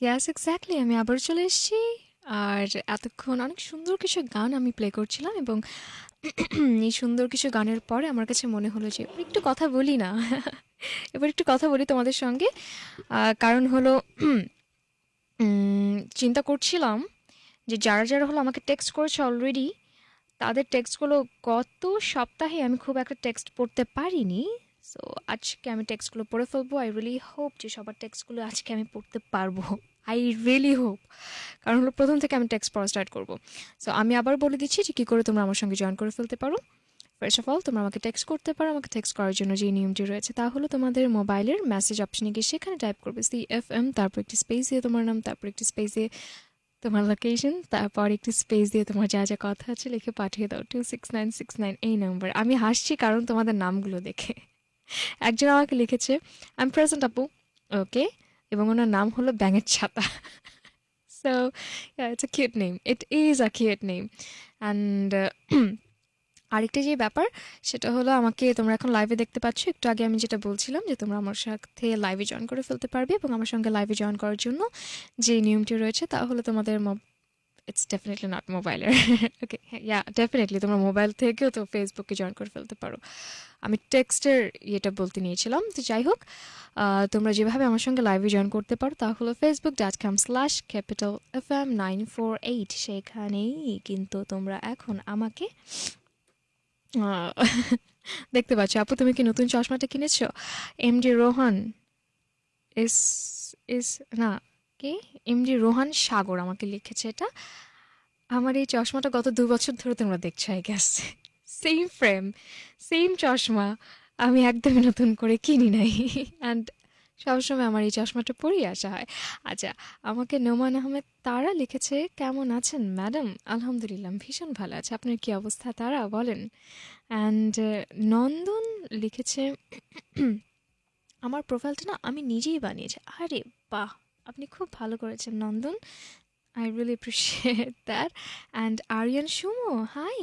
ইয়াস exactly আমি আবার চলে এসেছি। আর এতক্ষণ অনেক সুন্দর কিছু গান আমি প্লে করছিলাম এবং এই সুন্দর কিছু গানের পরে আমার কাছে মনে হলো যে এবার একটু কথা বলি না। এবার একটু কথা বলি তোমাদের সঙ্গে। কারণ হলো চিন্তা করছিলাম যে যারা, যারা হলো আমাকে টেক্সট করেছে অলরেডি তাদের টেক্সটগুলো গত সপ্তাহে আমি খুব একটা টেক্সট পড়তে পারিনি। সো আজকে আমি টেক্সটগুলো পড়ে ফেলব। আই রিয়ালি হোপ যে সবার টেক্সটগুলো আজকে আমি পড়তে পারব। I really hope. কারণ হলো প্রথম থেকে আমি টেক্সট পড়া স্টার্ট করব। সো আমি আবার বলে দিচ্ছি যে কী করে তোমরা আমার সঙ্গে জয়েন করে ফেলতে পারো। ফার্স্ট অফ অল তোমরা আমাকে টেক্সট করতে পারো। আমাকে টেক্সট করার জন্য যে নিয়মটি রয়েছে তা হলো তোমাদের মোবাইলের মেসেজ অপশনে গিয়ে সেখানে টাইপ করবে সি এফ এম তারপর একটি স্পেস দিয়ে তোমার নাম তারপর একটি স্পেস দিয়ে তোমার লোকেশন তারপর একটি স্পেস দিয়ে তোমার যা, যা কথা আছে লিখে পাঠিয়ে দাও 26969 এই নাম্বার। আমি হাসছি কারণ তোমাদের নামগুলো দেখে। একজন আমাকে লিখেছে আই এম প্রেজেন্ট আপু। ওকে এবং ওনার নাম হলো ব্যাঙের ছাতা। So yeah, it's a name it is a a name and আরেকটা যে ব্যাপার সেটা হলো আমাকে তোমরা এখন লাইভে দেখতে পাচ্ছ। একটু আগে আমি যেটা বলছিলাম যে তোমরা আমার সাথে লাইভে জয়েন করে ফেলতে পারবে এবং আমার সঙ্গে লাইভে জয়েন করার জন্য যে নিয়মটি রয়েছে তা হলো তোমাদের ইটস ডেফিনেটলি নট মোবাইলের ওকে ইয়া ডেফিনিটলি তোমরা মোবাইল থেকেও তো ফেসবুকে জয়েন করে ফেলতে পারো। আমি টেক্সটের ইয়েটা বলতে নিয়েছিলাম। তো যাই হোক তোমরা যেভাবে আমার সঙ্গে লাইভে জয়েন করতে পারো তা হলো Facebook dot com slash capital F M nine four eight সেখানেই কিন্তু তোমরা এখন আমাকে দেখতে পাচ্ছ। আপু, তুমি কি নতুন চশমাটা কিনেছো? এমডি রোহান ইস ইস না, কে? এমডি রোহান সাগর আমাকে লিখেছে এটা। আমার এই চশমাটা গত দু বছর ধরে তোমরা দেখছ I guess. Same frame, same চশমা। আমি একদমই নতুন করে কিনি নাই। অ্যান্ড সবসময় আমার এই চশমাটা পরেই আসা হয়। আচ্ছা আমাকে নোমান আহমেদ তারা লিখেছে কেমন আছেন ম্যাডাম? আলহামদুলিল্লাহ ভীষণ ভালো আছে আপনার কী অবস্থা তারা বলেন? অ্যান্ড নন্দন লিখেছে আমার প্রোফাইলটা না আমি নিজেই বানিয়েছি। আরে বাহ! আপনি খুব ভালো করেছেন Nandan. I really appreciate that. And Ariyan Sumo, hi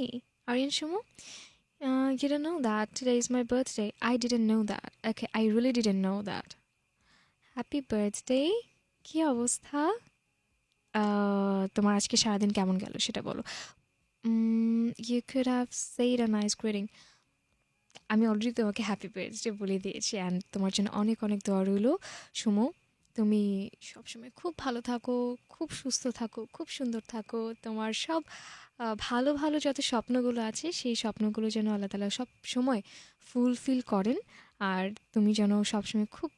Ariyan Sumo. Uh, you don't know that today is my birthday. I didn't know that. Okay, I really didn't know that. Happy birthday. কী অবস্থা? আ তোমার আজকে সারাদিন কেমন গেল সেটা বলো। you could have said a nice greeting. আমি অলরেডি তোমাকে হ্যাপি বার্থডে বলে দিয়েছি অ্যান্ড তোমার জন্য অনেক, অনেক দোয়া রইল সুমো। তুমি সবসময় খুব ভালো থাকো, খুব সুস্থ থাকো, খুব সুন্দর থাকো। তোমার সব ভালো, ভালো যত স্বপ্নগুলো আছে সেই স্বপ্নগুলো যেন আল্লাহ তাআলা সবসময় ফুলফিল করেন। আর তুমি যেন সবসময় খুব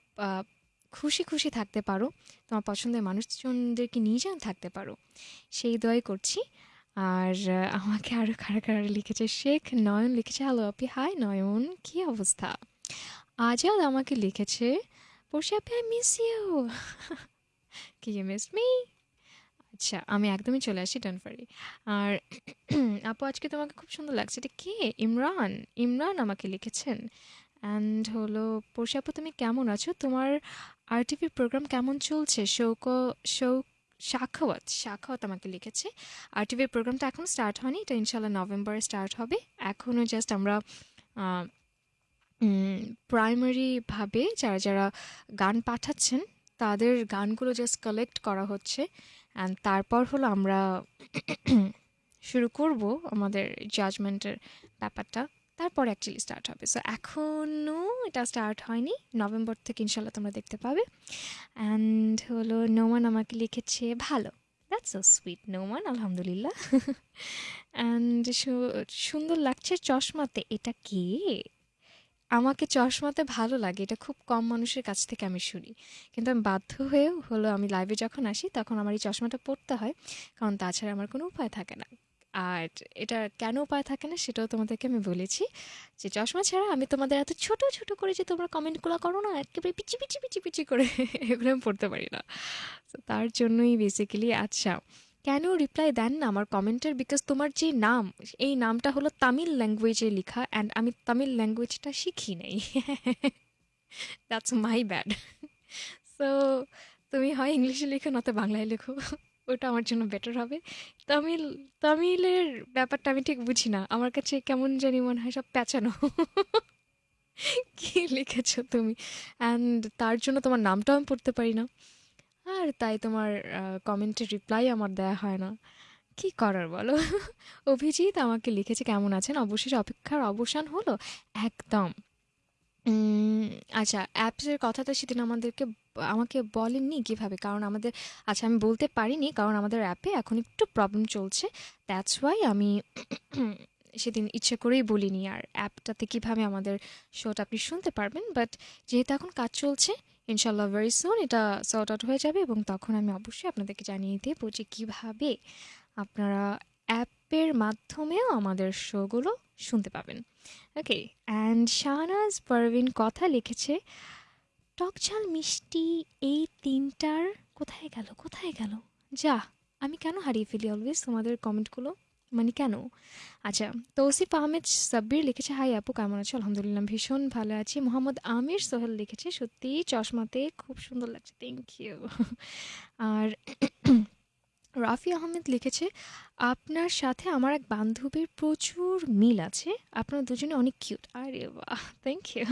খুশি, খুশি থাকতে পারো। তোমার পছন্দের মানুষজনদেরকে নিয়ে যেন থাকতে পারো। সেই দয় করছি। আর আমাকে আরও কারা, কারা লিখেছে শেখ নয়ন লিখেছে হ্যালো আপি হাই নয়ন কী অবস্থা? আজাদ আমাকে লিখেছে পড়শি আপি আই মিস ইউ। কি ইউ মিস মি? আচ্ছা আমি একদমই চলে আসি ডোন্ট ওয়ারি। আর আপু আজকে তোমাকে খুব সুন্দর লাগছে। এটা কে? ইমরান। ইমরান আমাকে লিখেছেন। অ্যান্ড হলো পড়শি আপু তুমি কেমন আছো? তোমার আরটিভির প্রোগ্রাম কেমন চলছে? শৌক শৌক সাখাওয়াত, সাখাওয়াত আমাকে লিখেছে। আরটিভির প্রোগ্রামটা এখনও স্টার্ট হয়নি। এটা ইনশাআল্লাহ নভেম্বরে স্টার্ট হবে। এখনও জাস্ট আমরা উম প্রাইমারি যারা, যারা গান পাঠাচ্ছেন তাদের গানগুলো জাস্ট কালেক্ট করা হচ্ছে। অ্যান্ড তারপর হলো আমরা শুরু করব আমাদের জাজমেন্টের ব্যাপারটা। তারপর অ্যাকচুয়ালি স্টার্ট হবে। সো এখনও এটা স্টার্ট হয়নি। নভেম্বর থেকে ইনশাল্লাহ তোমরা দেখতে পাবে। অ্যান্ড হলো নোমান আমাকে লিখেছে ভালো। দ্যাটস সো সুইট নোমান আলহামদুলিল্লাহ। অ্যান্ড সুন্দর লাগছে চশমাতে। এটা কে? আমাকে চশমাতে ভালো লাগে। এটা খুব কম মানুষের কাছ থেকে আমি শুনি। কিন্তু আমি বাধ্য হয়েও হলো আমি লাইভে যখন আসি তখন আমার এই চশমাটা পড়তে হয়। কারণ তাছাড়া আমার কোনো উপায় থাকে না। আর এটা কেন উপায় থাকে না সেটাও তোমাদেরকে আমি বলেছি। যে চশমা ছাড়া আমি তোমাদের এত ছোট, ছোট করে যে তোমরা কমেন্টগুলো করো না একেবারে পিচি, পিচি, পিচি, পিচি করে এগুলো আমি পড়তে পারি না। তার জন্যই বেসিক্যালি আচ্ছা কেন রিপ্লাই দেন না আমার কমেন্টের? বিকজ তোমার যে নাম, এই নামটা হলো তামিল ল্যাঙ্গুয়েজে লেখা অ্যান্ড আমি তামিল ল্যাঙ্গুয়েজটা শিখি নাই। That's my bad. সো তুমি হয় ইংলিশে লেখো, নয়তো বাংলায় লেখো। ওটা আমার জন্য বেটার হবে। তামিল, তামিলের ব্যাপারটা আমি ঠিক বুঝি না। আমার কাছে কেমন জানি মনে হয় সব প্যাঁচানো। কি লিখেছো তুমি? অ্যান্ড তার জন্য তোমার নামটাও আমি পড়তে পারি না। আর তাই তোমার কমেন্টের রিপ্লাই আমার দেয়া হয় না। কি করার বলো? অভিজিৎ আমাকে লিখেছে, কেমন আছেন? অবশেষে অপেক্ষার অবসান হলো? একদম। আচ্ছা অ্যাপসের কথাটা সেদিন আমাদেরকে, আমাকে বলেননি কীভাবে? কারণ আমাদের আচ্ছা আমি বলতে পারিনি, কারণ আমাদের অ্যাপে এখন একটু প্রবলেম চলছে। দ্যাটস ওয়াই আমি সেদিন ইচ্ছে করেই বলিনি। আর অ্যাপটাতে কীভাবে আমাদের শোটা আপনি শুনতে পারবেন? বাট যেহেতু এখন কাজ চলছে ইনশাল্লাহ ভেরি সুন এটা সর্ট আউট হয়ে যাবে এবং তখন আমি অবশ্যই আপনাদেরকে জানিয়ে দেবো যে কীভাবে আপনারা অ্যাপের মাধ্যমেও আমাদের শোগুলো শুনতে পাবেন। ওকে অ্যান্ড শাহনাজ পারভিন কথা লিখেছে, টকঝাল মিষ্টি এই তিনটার কোথায় গেল কোথায় গেল? যা, আমি কেন হারিয়ে ফেলি অলওয়েজ তোমাদের কমেন্টগুলো মানে কেন? আচ্ছা তৌসিফ আহমেদ সাব্বির লিখেছে, হাই আপু, কেমন আছো? আলহামদুলিল্লাহ ভীষণ ভালো আছি। মোহাম্মদ আমির সোহেল লিখেছে, সত্যি, চশমাতে খুব সুন্দর লাগছে। থ্যাংক ইউ আর রাফি আহমেদ লিখেছে, আপনার সাথে আমার এক বান্ধবীর প্রচুর মিল আছে। আপনার দুজনে অনেক কিউট আরে বাহ thank you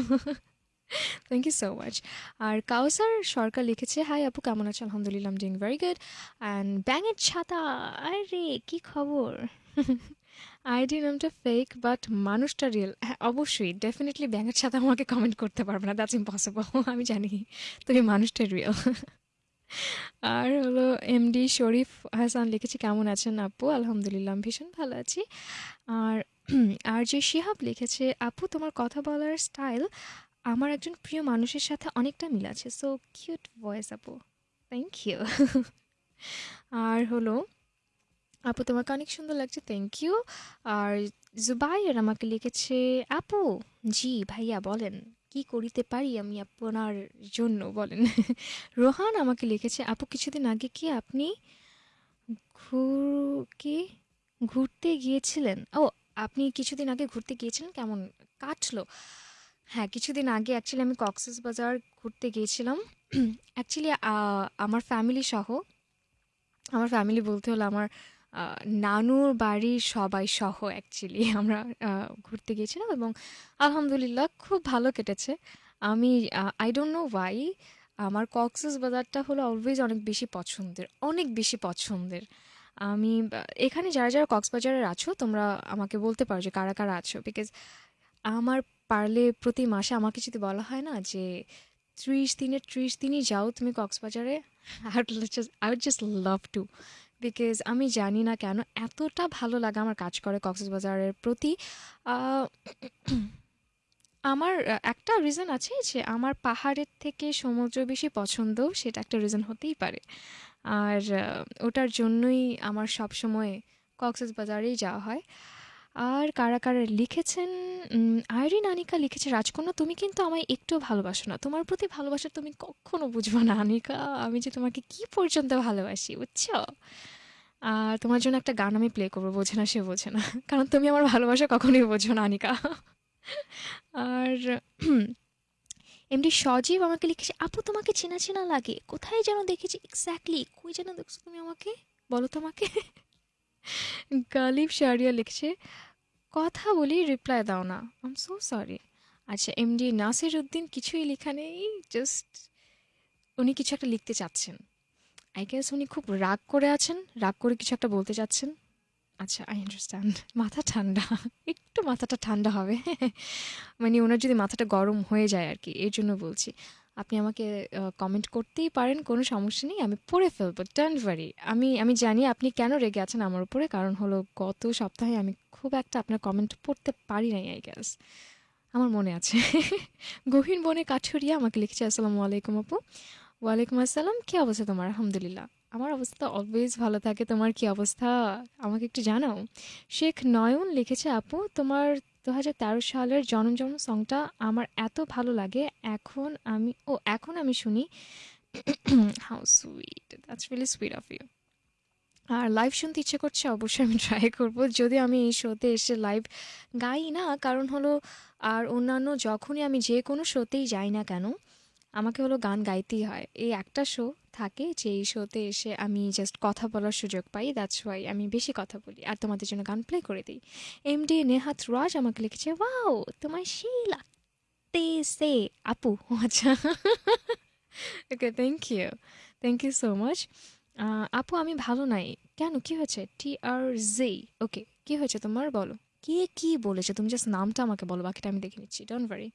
thank you so much আর কাউসার সরকার লিখেছে, হাই আপু, কেমন আছো? আলহামদুলিল্লাহ ডুইং ভেরি গুড অ্যান্ড ব্যাঙের ছাতা, আরে, কি খবর? আইডি নামটা ফেক বাট মানুষটা রিয়েল হ্যাঁ অবশ্যই ডেফিনেটলি ব্যাঙের ছাতা আমাকে কমেন্ট করতে পারবে না দ্যাটস ইম্পসিবল আমি জানি, তুমি মানুষটা রিয়েল আর হলো এমডি শরীফ হাসান লিখেছি, কেমন আছেন আপু? আলহামদুলিল্লাহ, আমি ভীষণ ভালো আছি। আর আর যে শিহাব লিখেছে, আপু, তোমার কথা বলার স্টাইল আমার একজন প্রিয় মানুষের সাথে অনেকটা মিল আছে। সো কিউট ভয়েস আপু। থ্যাংক ইউ আর হলো আপু, তোমাকে অনেক সুন্দর লাগছে থ্যাংক ইউ আর জুবাইর আমাকে লিখেছে, আপু, জি ভাইয়া বলেন, কি করিতে পারি আমি আপনার জন্য? বলেন। রোহান আমাকে লিখেছে, আপু, কিছুদিন আগে কি আপনি কি ঘুরতে গিয়েছিলেন? ও, আপনি কিছুদিন আগে ঘুরতে গিয়েছিলেন? কেমন কাটলো? হ্যাঁ কিছুদিন আগে অ্যাকচুয়ালি আমি কক্সেস বাজার ঘুরতে গিয়েছিলাম। অ্যাকচুয়ালি আমার ফ্যামিলি সহ, আমার ফ্যামিলি বলতে হলো আমার নানুর বাড়ির সবাই সহ অ্যাকচুয়ালি আমরা ঘুরতে গিয়েছিলাম এবং আলহামদুলিল্লাহ খুব ভালো কেটেছে। আমি আই ডোন্ট নো ওয়াই আমার কক্সেস বাজারটা হলো অলওয়েজ অনেক বেশি পছন্দের, অনেক বেশি পছন্দের। আমি এখানে যারা যারা কক্সবাজারের আছো, তোমরা আমাকে বলতে পারো যে কারা কারা আছো বিকজ আমার পারলে প্রতি মাসে আমাকে যদি বলা হয় না যে ত্রিশ দিনের, ত্রিশ দিনই যাও তুমি কক্সবাজারে I would just love to because আমি জানি না কেন এতটা ভালো লাগে আমার কাজ করে কক্সবাজারের প্রতি। আমার একটা রিজন আছে যে আমার পাহাড়ের থেকে সমুদ্র বেশি পছন্দ, সেটা একটা রিজন হতেই পারে। আর ওটার জন্যই আমার সবসময় কক্সবাজারেই যাওয়া হয়। আর কারা কারা লিখেছেন? আইরিন, আনিকা লিখেছে। রাজকন্যা, তুমি কিন্তু আমায় একটু ভালোবাসো না। তোমার প্রতি ভালোবাসা তুমি কখনো বুঝব না, আনিকা। আমি যে তোমাকে কি পর্যন্ত ভালোবাসি, বুঝছ? আর তোমার জন্য একটা গান আমি প্লে করব, বোঝে না সে বোঝে না। কারণ তুমি আমার ভালোবাসা কখনোই বোঝো না, আনিকা। আর এমনি সজীব আমাকে লিখেছে, আপু, তোমাকে চেনা চেনা লাগে। কোথায় যেন দেখেছি? এক্স্যাক্টলি কই যেন দেখছ তুমি আমাকে? বলো তো আমাকে গালিব শারিয়া লিখছে, কথা বলি রিপ্লাই দাও না। আম সো সরি আচ্ছা এমডি নাসির উদ্দিন কিছুই লেখা নেই জাস্ট উনি কিছু একটা লিখতে চাচ্ছেন। আই গেস উনি খুব রাগ করে আছেন, রাগ করে কিছু একটা বলতে চাচ্ছেন। আচ্ছা আই আন্ডারস্ট্যান্ড মাথা ঠান্ডা, একটু মাথাটা ঠান্ডা হবে। মানে ওনার যদি মাথাটা গরম হয়ে যায় আর কি, এর জন্য বলছি। আপনি আমাকে কমেন্ট করতেই পারেন, কোনো সমস্যা নেই, আমি পড়ে ফেলব ডোন্ট ওয়ারি আমি আমি জানি আপনি কেন রেগে আছেন আমার উপরে, কারণ হলো গত সপ্তাহে আমি খুব একটা আপনার কমেন্ট পড়তে পারি নাই আই গ্যাস আমার মনে আছে। গহীন বনে কাঠুরিয়া আমাকে লিখেছে, আসসালামু আলাইকুম আপু। ওয়ালাইকুম আসসালাম, কী অবস্থা তোমার? আলহামদুলিল্লাহ। আমার অবস্থা অলওয়েজ ভালো থাকে, তোমার কি অবস্থা? আমাকে একটু জানাও। শেখ নয়ন লিখেছে, আপু, তোমার দু হাজার তেরো সালের জনম জনম সংটা আমার এত ভালো লাগে। এখন আমি, ও, এখন আমি শুনি how sweet that's really sweet of you R live শুনতে ইচ্ছে করছে, অবশ্যই আমি ট্রাই করব। যদি আমি এই শোতে এসে লাইভ গাই না, কারণ হলো, আর অন্যান্য যখনই আমি যে কোনো শোতেই যাই না কেন আমাকে হলো গান গাইতেই হয়। এই একটা শো থাকে যে এই শোতে এসে আমি জাস্ট কথা বলার সুযোগ পাই দ্যাটস ওয়াই আমি বেশি কথা বলি আর তোমাদের জন্য গান প্লে করে দিই। এমডি নেহাত রাজ আমাকে লিখেছে ওয়াও তোমার সেই লাগতেছে। আপু ও আচ্ছা okay thank you thank you so much আপু, আমি ভালো নাই। কেন? কি হয়েছে? টি আর জে ওকে কি হয়েছে তোমার? বলো। কে কি বলেছে? তুমি জাস্ট নামটা আমাকে বলো, বাকিটা আমি দেখে নিচ্ছি। ডোন্ট ওয়ারি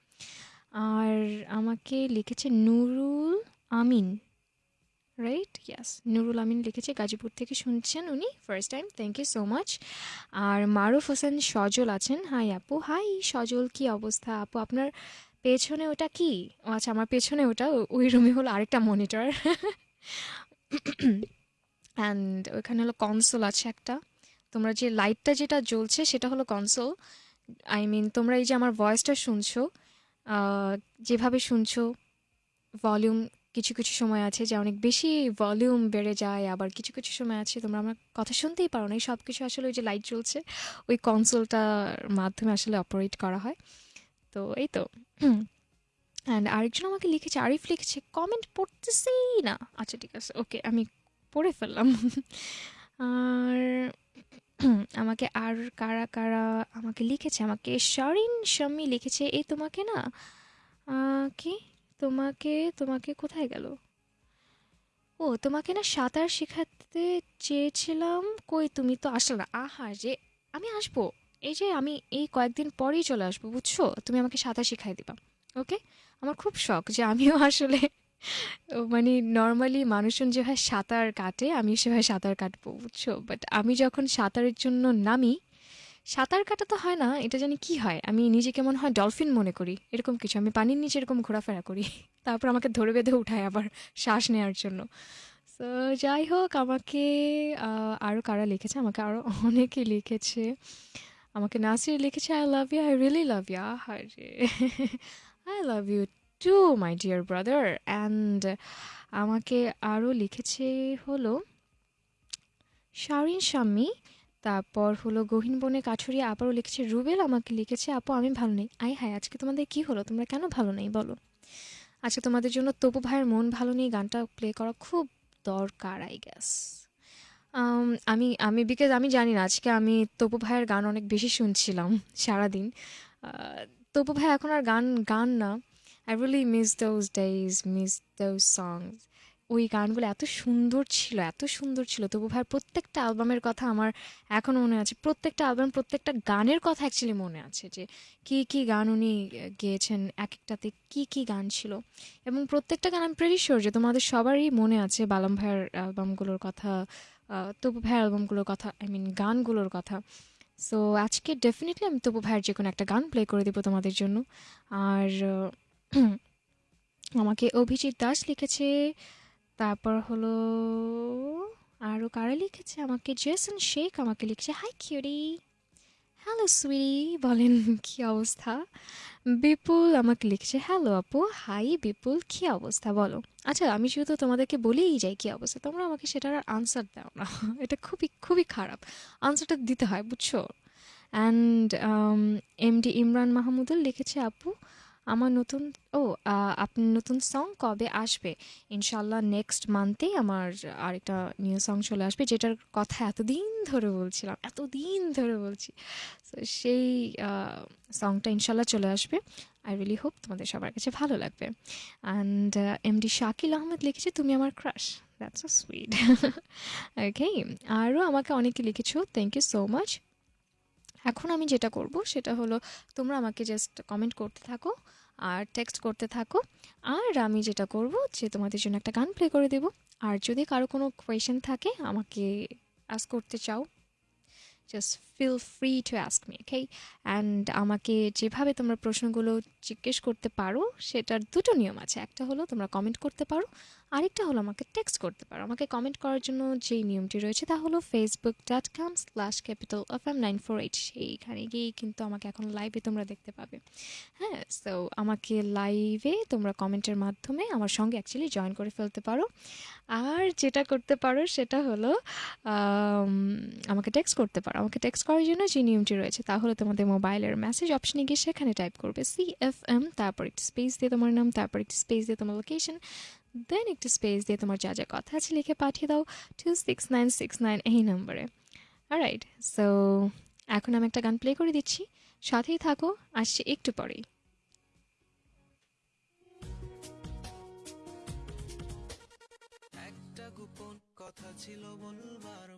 আর আমাকে লিখেছে নুরুল আমিন রাইট ইয়াস নুরুল আমিন লিখেছে, গাজীপুর থেকে শুনছেন উনি first time thank you so much আর মারুফ হোসেন সজল আছেন হাই আপু হাই সজল, কি অবস্থা আপু? আপনার পেছনে ওটা কি? ও আচ্ছা আমার পেছনে ওটা ওই রুমে হলো আরেকটা মনিটর অ্যান্ড ওইখানে হলো কনসোল আছে একটা। তোমরা যে লাইটটা যেটা জ্বলছে সেটা হলো কনসোল আই মিন তোমরা এই যে আমার ভয়েসটা শুনছো যেভাবে শুনছো ভলিউম কিছু কিছু সময় আছে যে অনেক বেশি ভলিউম বেড়ে যায়, আবার কিছু কিছু সময় আছে তোমরা আমার কথা শুনতেই পারো না। এই সব কিছু আসলে ওই যে লাইট জ্বলছে, ওই কনসোলটার মাধ্যমে আসলে অপারেট করা হয়। তো এই তো। অ্যান্ড আরেকজন আমাকে লিখেছে, আরিফ লিখেছে কমেন্ট পড়তেছেই না। আচ্ছা ঠিক আছে ওকে আমি পড়ে ফেললাম। আর আমাকে আর কারা কারা আমাকে লিখেছে? আমাকে শরিন শাম্মি লিখেছে। এই তোমাকে না কি? তোমাকে তোমাকে কোথায় গেল? ও, তোমাকে না সাঁতার শেখাতে চেয়েছিলাম। কই তুমি তো আসলে না। আহা, যে আমি আসব। এই যে আমি এই কয়েকদিন পরেই চলে আসব, বুঝছ? তুমি আমাকে সাঁতার শিখাই দিবা, ওকে? আমার খুব শখ যে আমিও আসলে ও মানে নর্মালি মানুষজন যেভাবে সাঁতার কাটে, আমি সেভাবে সাঁতার কাটবো, বুঝছ? বাট আমি যখন সাঁতারের জন্য নামি, সাঁতার কাটা তো হয় না, এটা জানি কি হয়? আমি নিজেকে মনে হয় ডলফিন মনে করি, এরকম কিছু। আমি পানির নিচে এরকম ঘোরাফেরা করি, তারপর আমাকে ধরে বেঁধে উঠায় আবার শ্বাস নেওয়ার জন্য। তো যাই হোক, আমাকে আরও কারা লিখেছে? আমাকে আরও অনেকে লিখেছে। আমাকে নাসির লিখেছে I love you I really love you I love you too, my dear brother. And আমাকে আরও লিখেছে হলো শারিন শাম্মী, তারপর হলো গহীন বনে কাঠুরিয়া আবারও লিখেছে, রুবেল আমাকে লিখেছে, আপু আমি ভালো নেই। আই হায়, আজকে তোমাদের কি হলো? তোমরা কেন ভালো নেই বলো? আজকে তোমাদের জন্য তপু ভাইয়ের মন ভালো নেই, গানটা প্লে করা খুব দরকার আই গ্যাস আমি আমি বিকজ আমি জানি না, আজকে আমি তপু ভাইয়ের গান অনেক বেশি শুনছিলাম সারাদিন। তপু ভাই এখন আর গান গান না। I really miss those days miss those songs ওই গানগুলো এত সুন্দর ছিল, এত সুন্দর ছিল। তবু ভাইয়ের প্রত্যেকটা অ্যালবামের কথা আমার এখনও মনে আছে। প্রত্যেকটা অ্যালবাম প্রত্যেকটা গানের কথা অ্যাকচুয়ালি মনে আছে যে, কি কি গান উনি গেয়েছেন এক একটাতে কি কি গান ছিল। এবং প্রত্যেকটা গান আমি প্রেরি যে তোমাদের সবারই মনে আছে বালাম ভাইয়ের অ্যালবামগুলোর কথা তবু ভাইয়ের অ্যালবামগুলোর কথা আই মিন গানগুলোর কথা। সো আজকে ডেফিনেটলি আমি তবু ভাইয়ের যে কোনো একটা গান প্লে করে দেবো তোমাদের জন্য। আর আমাকে অভিজিৎ দাস লিখেছে, তারপর হলো আরও কারা লিখেছে? আমাকে জেসন শেখ আমাকে লিখেছে। হাই কিউরি হ্যালো সুইরি বলেন কি অবস্থা? বিপুল আমাকে লিখেছে। হ্যালো আপু। হাই বিপুল। কি অবস্থা? বলো। আচ্ছা আমি যেহেতু তোমাদেরকে বলেই যাই কি অবস্থা। তোমরা আমাকে সেটার আর আনসার দাও না। এটা খুবই খুবই খারাপ। আনসারটা দিতে হয়, বুঝছ? অ্যান্ড এমডি ইমরান মাহমুদুল লিখেছে, আপু। আমার নতুন, ও আপনি নতুন সং কবে আসবে? ইনশাল্লাহ নেক্সট মান্থেই আমার আরেকটা নিউ সং চলে আসবে, যেটার কথা এতদিন ধরে বলছিলাম, এতদিন ধরে বলছি। সেই সংটা ইনশাল্লাহ চলে আসবে। আই রিয়েলি হোপ তোমাদের সবার কাছে ভালো লাগবে। অ্যান্ড এমডি শাকিল আহমেদ লিখেছে, তুমি আমার crush that's a sweet okay আরও আমাকে অনেকে লিখেছো থ্যাংক ইউ সো মাচ এখন আমি যেটা করব, সেটা হলো, তোমরা আমাকে জাস্ট কমেন্ট করতে থাকো। আর টেক্সট করতে থাকো। আর আমি যেটা করব যে তোমাদের জন্য একটা গান প্লে করে দেব। আর যদি কারও কোনো কোয়েশন থাকে, আমাকে আস করতে চাও just feel free to ask me okay and আমাকে যেভাবে তোমরা প্রশ্নগুলো জিজ্ঞেস করতে পারো, সেটার দুটো নিয়ম আছে। একটা হলো তোমরা কমেন্ট করতে পারো আরেকটা হলো আমাকে টেক্সট করতে পারো। আমাকে কমেন্ট করার জন্য যেই নিয়মটি রয়েছে তা হলো Facebook dot com slash capital F M nine four eight সেইখানে গিয়েই কিন্তু আমাকে এখন লাইভে তোমরা দেখতে পাবে। হ্যাঁ সো আমাকে লাইভে তোমরা কমেন্টের মাধ্যমে আমার সঙ্গে অ্যাকচুয়ালি জয়েন করে ফেলতে পারো। আর যেটা করতে পারো সেটা হলো আমাকে টেক্সট করতে পারো। আমাকে টেক্সট করার জন্য যে নিয়মটি রয়েছে তাহলে তোমাদের মোবাইলের মেসেজ অপশনে গিয়ে সেখানে টাইপ করবে সি এফ এম তারপর একটি স্পেস দিয়ে তোমার নাম, তারপর একটি স্পেস দিয়ে তোমার লোকেশন দেন একটু স্পেস দিয়ে তোমার যা যা কথা আছে লিখে পাঠিয়ে দাও two six nine six nine এই নম্বরে রাইট সো এখন আমি একটা গান প্লে করে দিচ্ছি। সাথেই থাকো, আসছে একটু পরেই। কথা ছিল বলবার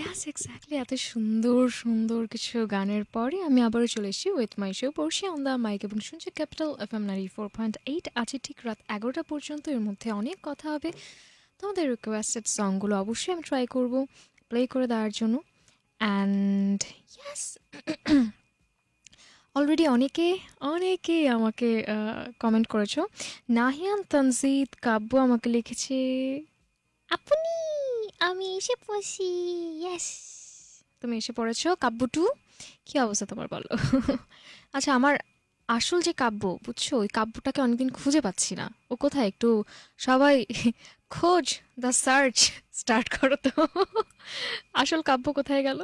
ইয়াস এক্স্যাক্টলি এত সুন্দর সুন্দর কিছু গানের পরে আমি আবারও চলে এসেছি উইথ মাই শো পড়ছি অন দ্য মাইক এবং শুনছি capital F M ninety four point eight আছে ঠিক রাত এগারোটা পর্যন্ত এর মধ্যে অনেক কথা হবে। তোমাদের রিকোয়েস্টেড সংগুলো অবশ্যই আমি ট্রাই করব প্লে করে দেওয়ার জন্য। অ্যান্ড ইয়াস অলরেডি অনেকে অনেকে আমাকে কমেন্ট করেছ। নাহিয়ান, তানজিদ, কাব্য আমাকে লিখেছে, আপনি আমি এসে পড়ছি ইয়েস তুমি এসে পড়েছো, কাব্য টু? কী অবস্থা তোমার বলো? আচ্ছা আমার আসল যে কাব্য, বুঝছ? ওই কাব্যটাকে অনেকদিন খুঁজে পাচ্ছি না। ও কোথায়? একটু সবাই খোঁজ দ্য সার্চ স্টার্ট করো তো। আসল কাব্য কোথায় গেল?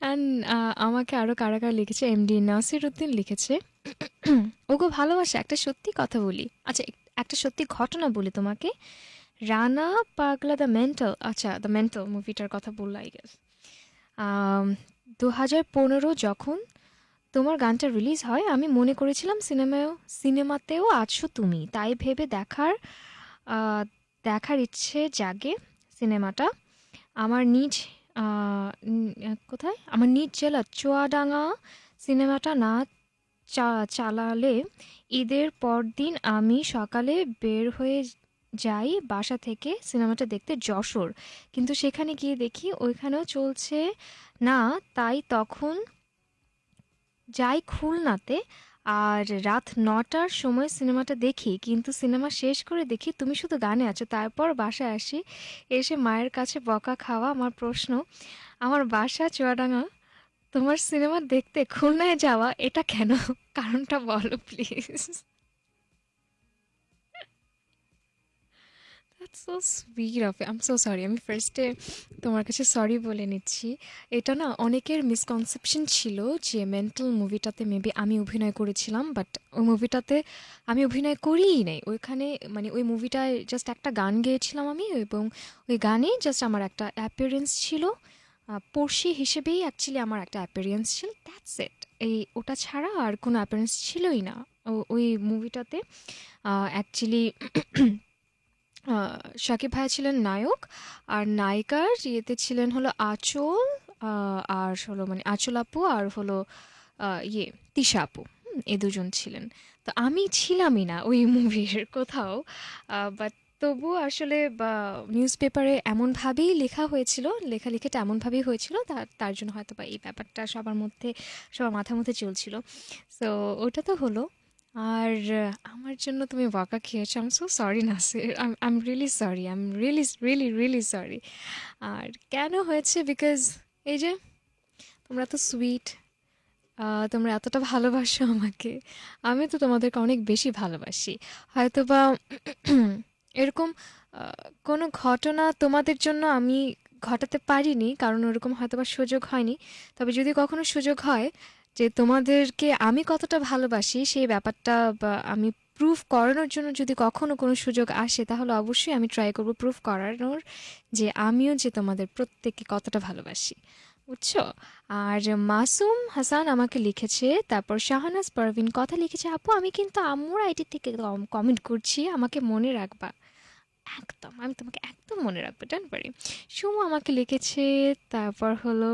অ্যান্ড আমাকে আরও কারা কারা লিখেছে? এমডি নাসির উদ্দিন লিখেছে। ওগো ভালোবাসা, একটা সত্যি কথা বলি। আচ্ছা একটা সত্যি ঘটনা বলি তোমাকে। রানা পাগলা দ্য মেন্টাল আচ্ছা দ্য মেন্টাল মুভিটার কথা বলল আই গেস দু হাজার পনেরো যখন তোমার গানটা রিলিজ হয়, আমি মনে করেছিলাম সিনেমায়ও, সিনেমাতেও আছো তুমি। তাই ভেবে দেখার দেখার ইচ্ছে জাগে সিনেমাটা। আমার নিজ কোথায়? আমার নিজ জেলা, চুয়াডাঙ্গা সিনেমাটা না চালালে ঈদের পরদিন আমি সকালে বের হয়ে যাই বাসা থেকে সিনেমাটা দেখতে যশোর। কিন্তু সেখানে গিয়ে দেখি ওইখানেও চলছে না, তাই তখন যাই খুলনাতে আর রাত নটার সময় সিনেমাটা দেখি, কিন্তু সিনেমা শেষ করে দেখি তুমি শুধু গানে আছো, তারপর বাসায় আসি, এসে মায়ের কাছে বকা খাওয়া আমার প্রশ্ন, আমার বাসা চুয়াডাঙ্গা, তোমার সিনেমা দেখতে খুলনায় যাওয়া, এটা কেন? কারণটা বলো please that's so sweet of um so sorry আমি ফার্স্টে তোমার কাছে সরি বলে নিচ্ছি। এটা না অনেকের মিসকনসেপশন ছিল যে মেন্টাল মুভিটাতে মেবি আমি অভিনয় করেছিলাম বাট ওই মুভিটাতে আমি অভিনয় করিই নাই। ওইখানে মানে ওই মুভিটায় জাস্ট একটা গান গেয়েছিলাম আমি এবং ওই গানে জাস্ট আমার একটা অ্যাপিয়ারেন্স ছিল। পড়শি হিসেবেই অ্যাকচুয়ালি আমার একটা অ্যাপিয়ারেন্স ছিল। দ্যাটস ইট এই ওটা ছাড়া আর কোনো অ্যাপিয়ারেন্স ছিলই না। ওই মুভিটাতে অ্যাকচুয়ালি শাকিব ভাইয়া ছিলেন নায়ক, আর নায়িকার ইয়েতে ছিলেন হলো আঁচল আর হলো মানে আঁচল আপু আর হলো ইয়ে তিশা আপু এ দুজন ছিলেন। তো আমি ছিলামই না ওই মুভির কোথাও বাট তবু আসলে নিউজ পেপারে এমনভাবেই লেখা হয়েছিল লেখালেখিটা এমনভাবেই হয়েছিল তার তার জন্য হয়তো বা এই ব্যাপারটা সবার মধ্যে, সবার মাথার মধ্যে চলছিল। সো ওটা তো হলো। আর আমার জন্য তুমি বকা খেয়েছো। আম so sorry Nasir. I am really sorry I am really really really sorry আর কেন হয়েছে? বিকজ এই যে, তোমরা তো সুইট তোমরা এতটা ভালোবাসো আমাকে। আমি তো তোমাদেরকে অনেক বেশি ভালোবাসি। হয়তো বা এরকম কোনো ঘটনা তোমাদের জন্য আমি ঘটাতে পারিনি, কারণ ওরকম হয়তো বা সুযোগ হয়নি। তবে যদি কখনো সুযোগ হয় যে তোমাদেরকে আমি কতটা ভালোবাসি সেই ব্যাপারটা বা আমি প্রুফ করানোর জন্য যদি কখনো কোনো সুযোগ আসে, তাহলে অবশ্যই আমি ট্রাই করব প্রুফ করানোর যে আমিও যে তোমাদের প্রত্যেককে কতটা ভালোবাসি। বুঝছ? আর মাসুম হাসান আমাকে লিখেছে, তারপর শাহানাজ পারভিন কথা লিখেছে, আপু, আমি কিন্তু আম্মুর আইডি থেকে কমেন্ট করছি, আমাকে মনে রাখবা। একদম, আমি তোমাকে একদম মনে রাখব ডান পারি সুমু আমাকে লিখেছে, তারপর হলো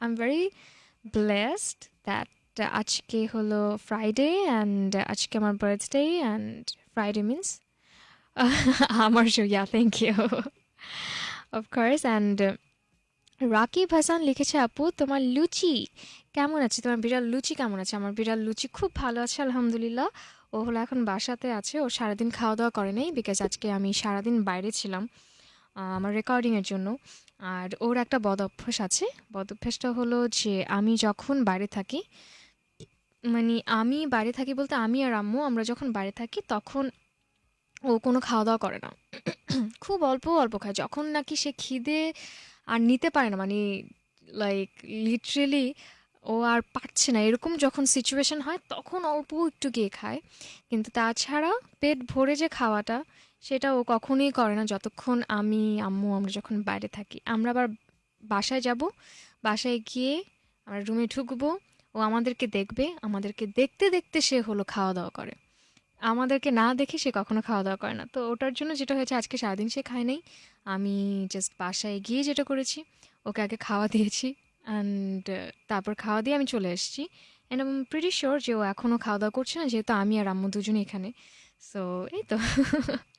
I am very blessed that আজকে হলো ফ্রাইডে অ্যান্ড আজকে আমার বার্থডে অ্যান্ড ফ্রাইডে মিন্স আমার ya thank you of course and Rakib Hasan লিখেছে, আপু, তোমার লুচি কেমন আছে? তোমার বিড়াল লুচি কেমন আছে? আমার বিড়াল লুচি খুব ভালো আছে, আলহামদুলিল্লাহ। ও হলো এখন বাসাতে আছে, ও সারাদিন খাওয়া দাওয়া করে নেই বিকজ আজকে আমি সারাদিন বাইরে ছিলাম আমার রেকর্ডিংয়ের জন্য। আর ওর একটা বদ অভ্যাস আছে। বদ অভ্যাসটা হলো যে আমি যখন বাইরে থাকি মানে আমি বাইরে থাকি বলতে আমি আর আম্মু, আমরা যখন বাইরে থাকি তখন ও কোনো খাওয়া দাওয়া করে না। খুব অল্প অল্প খায়। যখন নাকি সে খিদে আর নিতে পারে না মানে লাইক লিটারেলি ও আর পারছে না। এরকম যখন সিচুয়েশন হয় তখন অল্প একটু গিয়ে খায়। কিন্তু তাছাড়া পেট ভরে যে খাওয়াটা সেটা ও কখনোই করে না। যতক্ষণ আমি, আম্মু আমরা যখন বাইরে থাকি, আমরা আবার বাসায় যাব। বাসায় গিয়ে আমরা রুমে ঢুকবো। ও আমাদেরকে দেখবে। আমাদেরকে দেখতে দেখতে সে হলো খাওয়া দাওয়া করে। আমাদেরকে না দেখে সে কখনো খাওয়া দাওয়া করে না। তো ওটার জন্য যেটা হয়েছে, আজকে সারাদিন সে খায় নাই। আমি জাস্ট বাসায় গিয়ে যেটা করেছি, ওকে আগে খাওয়া দিয়েছি অ্যান্ড তারপর খাওয়া দিয়ে আমি চলে এসেছি। অ্যান্ড আই প্রিটি শিওর যে ও এখনও খাওয়া দাওয়া করছে না, যেহেতু আমি আর আম্মু দুজনে এখানে। সো এই তো।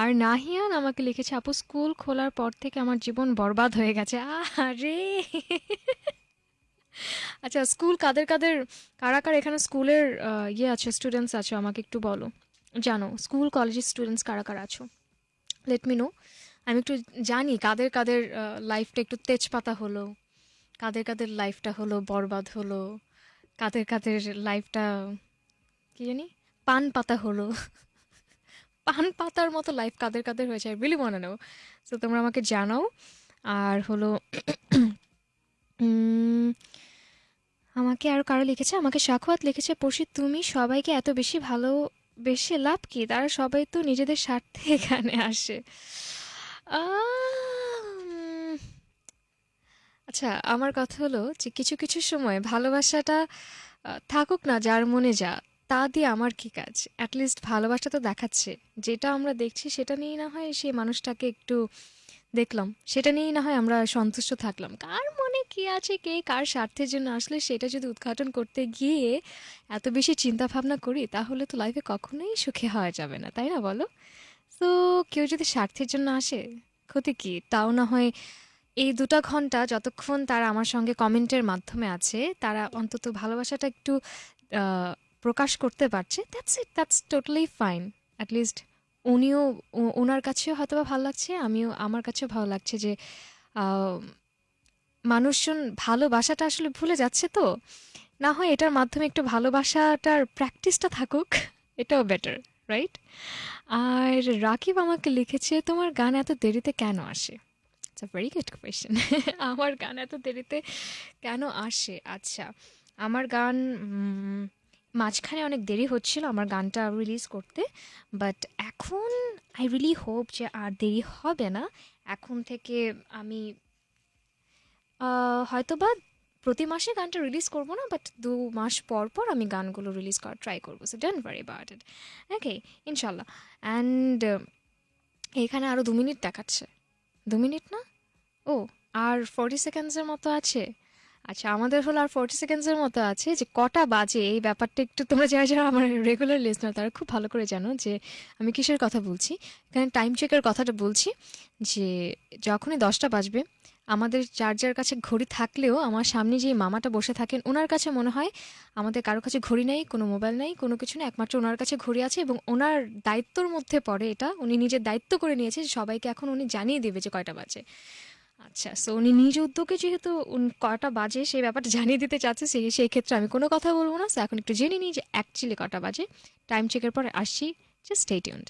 আর নাহিয়ান আমাকে লিখেছে, আপু, স্কুল খোলার পর থেকে আমার জীবন বরবাদ হয়ে গেছে। আরে আচ্ছা স্কুল কাদের কাদের, কারা কারা এখানে স্কুলের ইয়ে আছে স্টুডেন্টস আছো? আমাকে একটু বলো। জানো, স্কুল কলেজের স্টুডেন্টস কারা কারা আছো? লেট মি নো আমি একটু জানি কাদের কাদের লাইফটা একটু তেজপাতা হলো, কাদের কাদের লাইফটা হলো বরবাদ হলো, কাদের কাদের লাইফটা কি জানি পান পাতা হলো। পান পাতার মতো লাইফ কাদের কাদের হয়েছে আই রিলি মনে নেও তো তোমরা আমাকে জানাও। আর হলো আমাকে আর কারও লিখেছে? আমাকে সাক্ষাৎ লিখেছে পশি তুমি সবাইকে এত বেশি ভালো বেশি লাভ কি? তারা সবাই তো নিজেদের স্বার্থে এখানে আসে। আচ্ছা আমার কথা হলো যে কিছু কিছু সময় ভালোবাসাটা থাকুক না যার মনে যা তা দিয়ে আমার কি কাজ? অ্যাটলিস্ট ভালোবাসা তো দেখাচ্ছে। যেটা আমরা দেখছি সেটা নিয়েই না হয় সেই মানুষটাকে একটু দেখলাম। সেটা নিয়েই না হয় আমরা সন্তুষ্ট থাকলাম। কার মনে কি আছে কে কার স্বার্থের জন্য? আসলে সেটা যদি উদ্ঘাটন করতে গিয়ে এত বেশি চিন্তা ভাবনা করি, তাহলে তো লাইফে কখনোই সুখে হওয়া যাবে না, তাই না বলো? তো কেউ যদি স্বার্থের জন্য আসে, ক্ষতি কি? তাও না হয় এই দুটা ঘণ্টা যতক্ষণ তারা আমার সঙ্গে কমেন্টের মাধ্যমে আছে, তারা অন্তত ভালোবাসাটা একটু প্রকাশ করতে পারছে that's it that's totally fine at least উনিও ওনার কাছেও হয়তো বা ভালো লাগছে, আমিও, আমার কাছেও ভালো লাগছে যে মানুষজন ভালোবাসাটা আসলে ভুলে যাচ্ছে তো। না হয় এটার মাধ্যমে একটু ভালোবাসাটার প্র্যাকটিসটা থাকুক, এটাও বেটার রাইট আর রাকিব আমাকে লিখেছে, তোমার গান এত দেরিতে কেন আসে? ভেরি গুড কোয়েশ্চেন আমার গান এত দেরিতে কেন আসে? আচ্ছা আমার গান মাঝখানে অনেক দেরি হচ্ছিল আমার গানটা রিলিজ করতে বাট এখন আই রিলি হোপ যে আর দেরি হবে না। এখন থেকে আমি আহ, হয়তোবা প্রতি মাসে গানটা রিলিজ করব না বাট দু মাস পর পর আমি গানগুলো রিলিজ করার ট্রাই করব so don't worry about it okay ইনশাল্লাহ। অ্যান্ড এখানে আরও দু মিনিট দেখাচ্ছে। দু মিনিট না? ও আর ফর্টি সেকেন্ডসের মতো আছে। আচ্ছা আমাদের হলো আর ফর্টি সেকেন্ডসের মতো আছে যে কটা বাজে? এই ব্যাপারটা একটু তোমরা যারা যারা আমার রেগুলার লিসনার তারা খুব ভালো করে জানো যে আমি কিসের কথা বলছি। এখানে টাইম চেকের কথাটা বলছি যে যখনই দশটা বাজবে, আমাদের যার কাছে ঘড়ি থাকলেও আমার সামনে যে মামাটা বসে থাকেন, ওনার কাছে মনে হয় আমাদের কারও কাছে ঘড়ি নেই, কোনো মোবাইল নেই, কোনো কিছু নেই, একমাত্র ওনার কাছে ঘড়ি আছে এবং ওনার দায়িত্বর মধ্যে পড়ে এটা। উনি নিজের দায়িত্ব করে নিয়েছে সবাইকে এখন উনি জানিয়ে দেবে যে কয়টা বাজে। আচ্ছা সো উনি নিজ উদ্যোগে যেহেতু উন- কটা বাজে সেই ব্যাপারটা জানিয়ে দিতে চাচ্ছে সেই সেই ক্ষেত্রে আমি কোনো কথা বলব না সো এখন একটু জেনে নিই যে অ্যাকচুয়ালি কটা বাজে টাইম চেকের পরে আসছি just stay tuned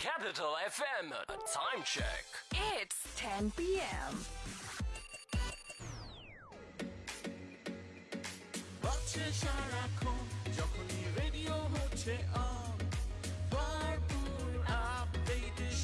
Capital FM time check. It's 10 p.m. বাজছে সারাক্ষণ যখনই রেডিও হচ্ছে on আপডেটে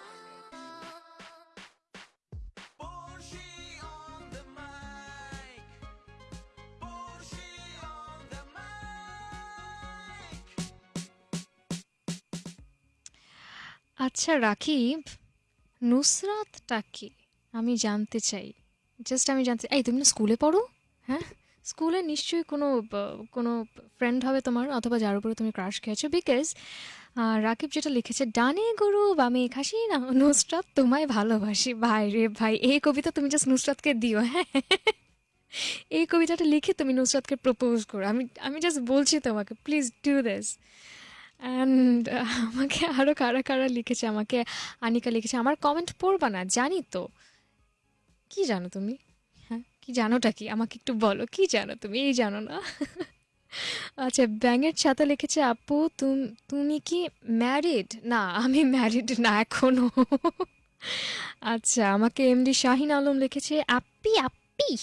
আচ্ছা রাকিব, নুসরাতটা কি? আমি জানতে চাই। জাস্ট আমি জানতে এই, তুমি না স্কুলে পড়ো? হ্যাঁ? স্কুলে নিশ্চয়ই কোনো কোনো ফ্রেন্ড হবে তোমার, অথবা যার উপরে তুমি ক্রাশ খেয়েছো। বিকজ রাকিব যেটা লিখেছে, ডানে গরু, বামে খাসি, না, নুসরাত তোমায় ভালোবাসি। ভাই রে ভাই, এই কবিতা তুমি জাস্ট নুসরাতকে দিও হ্যাঁ? এই কবিতাটা লিখে তুমি নুসরাতকে প্রপোজ করো। আমি আমি জাস্ট বলছি তোমাকে প্লিজ ডু দিস অ্যান্ড আমাকে আরও কারা কারা লিখেছে, আমাকে আনিকা লিখেছে। আমার কমেন্ট পড়বা না, জানি তো। কি জানো তুমি? হ্যাঁ কি জানোটা কি? আমাকে একটু বলো, কি জানো তুমি? এই জানো না। আচ্ছা ব্যাঙের ছাতা লিখেছে, আপু, তুম- কি ম্যারিড না, আমি ম্যারিড না এখনও। আচ্ছা আমাকে এমডি শাহিন আলম লিখেছে আপ্পি আপি?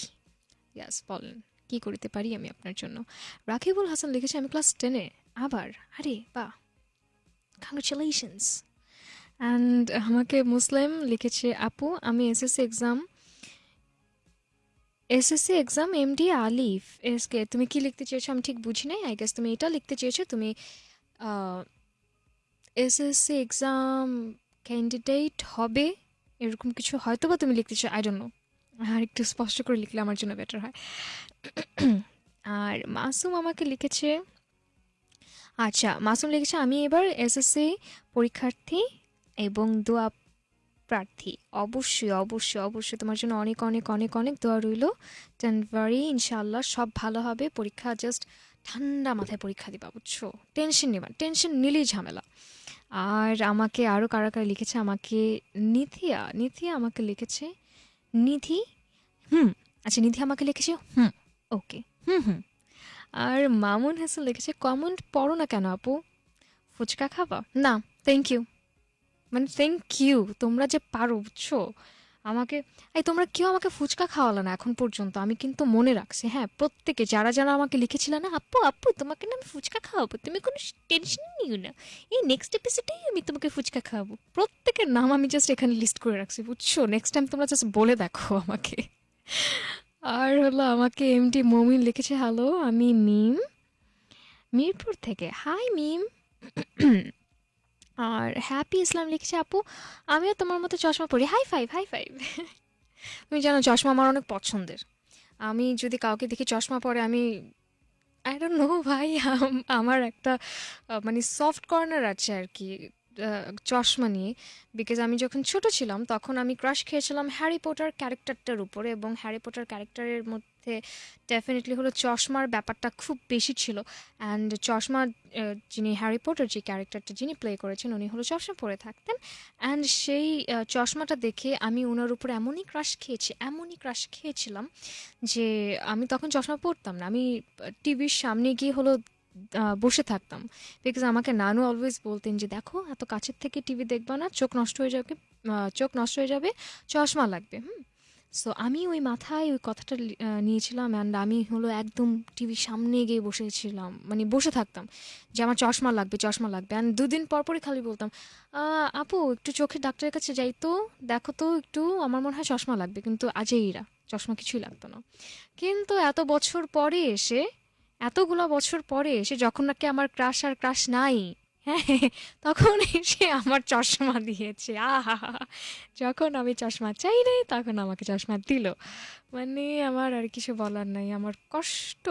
ইয়াস বলেন, কি করিতে পারি আমি আপনার জন্য? রাকিবুল হাসান লিখেছে, আমি ক্লাস টেনে আবার, আরে বা কংগ্রেচুলেশনস অ্যান্ড আমাকে মুসলিম লিখেছে, আপু, আমি SSC exam SSC exam M MD Alif SK তুমি কি লিখতে চেয়েছো? আমি ঠিক বুঝি নাই আই গেস তুমি এটা লিখতে চেয়েছো, তুমি এসএসসি এক্সাম ক্যান্ডিডেট হবে, এরকম কিছু হয়তো বা তুমি লিখতে চাও আই ডোন্ট নো আর একটু স্পষ্ট করে লিখলে আমার জন্য বেটার হয়। আর মাসুম আমাকে লিখেছে আচ্ছা মাসুম লিখেছে, আমি এবার এসএসসি পরীক্ষার্থী এবং দোয়া প্রার্থী। অবশ্যই অবশ্যই অবশ্যই। তোমার জন্য অনেক অনেক অনেক অনেক দোয়া রইল। জানুয়ারি ইনশাল্লাহ সব ভালো হবে। পরীক্ষা জাস্ট ঠান্ডা মাথায় পরীক্ষা দিবা, বুঝছ? টেনশন নেবা টেনশন নিলেই ঝামেলা। আর আমাকে আরও কারা কারা লিখেছে? আমাকে নিথিয়া নিথিয়া আমাকে লিখেছে, নিধি? হুম আচ্ছা নিধি আমাকে লিখেছে? হুম, ওকে। হুম হুম। আর মামুন হাসান লিখেছে, কমেন্ট পড়ো না কেন আপু? ফুচকা খাবা? না থ্যাংক ইউ মানে থ্যাংক ইউ তোমরা যে পারো, বুঝছ? আমাকে, এই তোমরা কেউ আমাকে ফুচকা খাওয়ালো না এখন পর্যন্ত, আমি কিন্তু মনে রাখছি। হ্যাঁ প্রত্যেকে, যারা যারা আমাকে লিখেছিল না, আপু আপু, তোমাকে না আমি ফুচকা খাওয়াবো? তুমি কোনো টেনশন নিও না। এই নেক্সট এপিসোডেই আমি তোমাকে ফুচকা খাওয়াবো। প্রত্যেকের নাম আমি জাস্ট এখানে লিস্ট করে রাখছি, বুঝছ? নেক্সট টাইম তোমরা জাস্ট বলে দেখো আমাকে। আর হলো আমাকে এমডি মমিন লিখেছে হ্যালো আমি মিম। মিরপুর থেকে হাই মিম। আর হ্যাপি ইসলাম লিখেছে, আপু, আমিও তোমার মতো চশমা পরি। হাই ফাইভ হাই ফাইভ তুমি জানো, চশমা আমার অনেক পছন্দের। আমি যদি কাউকে দেখি চশমা পরে, আমি আই ডোন্ট নো ভাই আমার একটা মানে সফট কর্নার আছে আর কি। চশমা নিয়ে। বিকজ আমি যখন ছোট ছিলাম, তখন আমি ক্রাশ খেয়েছিলাম হ্যারি পটার ক্যারেক্টারটার উপরে এবং হ্যারি পটার ক্যারেক্টারের মধ্যে ডেফিনেটলি হলো চশমার ব্যাপারটা খুব বেশি ছিল। অ্যান্ড চশমা যিনি হ্যারি পটার যে ক্যারেক্টারটা যিনি প্লে করেছেন, উনি হলো চশমা পরে থাকতেন। অ্যান্ড সেই চশমাটা দেখে আমি ওনার উপর এমনই ক্রাশ খেয়েছি, এমনই ক্রাশ খেয়েছিলাম যে আমি তখন চশমা পরতাম না। আমি টিভির সামনে গিয়ে হলো বসে থাকতাম। বিকজ আমাকে নানু অলওয়েজ বলতেন যে, দেখো, এত কাছের থেকে টিভি দেখবা না, চোখ নষ্ট হয়ে যাবে চোখ নষ্ট হয়ে যাবে, চশমা লাগবে। হুম। সো আমি ওই মাথায় ওই কথাটা নিয়েছিলাম অ্যান্ড আমি হলো একদম টিভির সামনে গিয়ে বসেছিলাম মানে বসে থাকতাম যে, আমার চশমা লাগবে চশমা লাগবে। অ্যান্ড দুদিন পর পরই খালি বলতাম আপু, একটু চোখের ডাক্তারের কাছে যাই তো, দেখো তো একটু, আমার মনে হয় চশমা লাগবে। কিন্তু আজেইরা চশমা কিছুই লাগতো না। কিন্তু এত বছর পরে এসে এতগুলো বছর পরে সে যখন নাকি আমার ক্রাশ আর ক্রাশ নাই হ্যাঁ তখন এসে আমার চশমা দিয়েছে। আহা, যখন আমি চশমা চাই নাই, তখন আমাকে চশমা দিল। মানে আমার আর কিছু বলার নাই, আমার কষ্ট।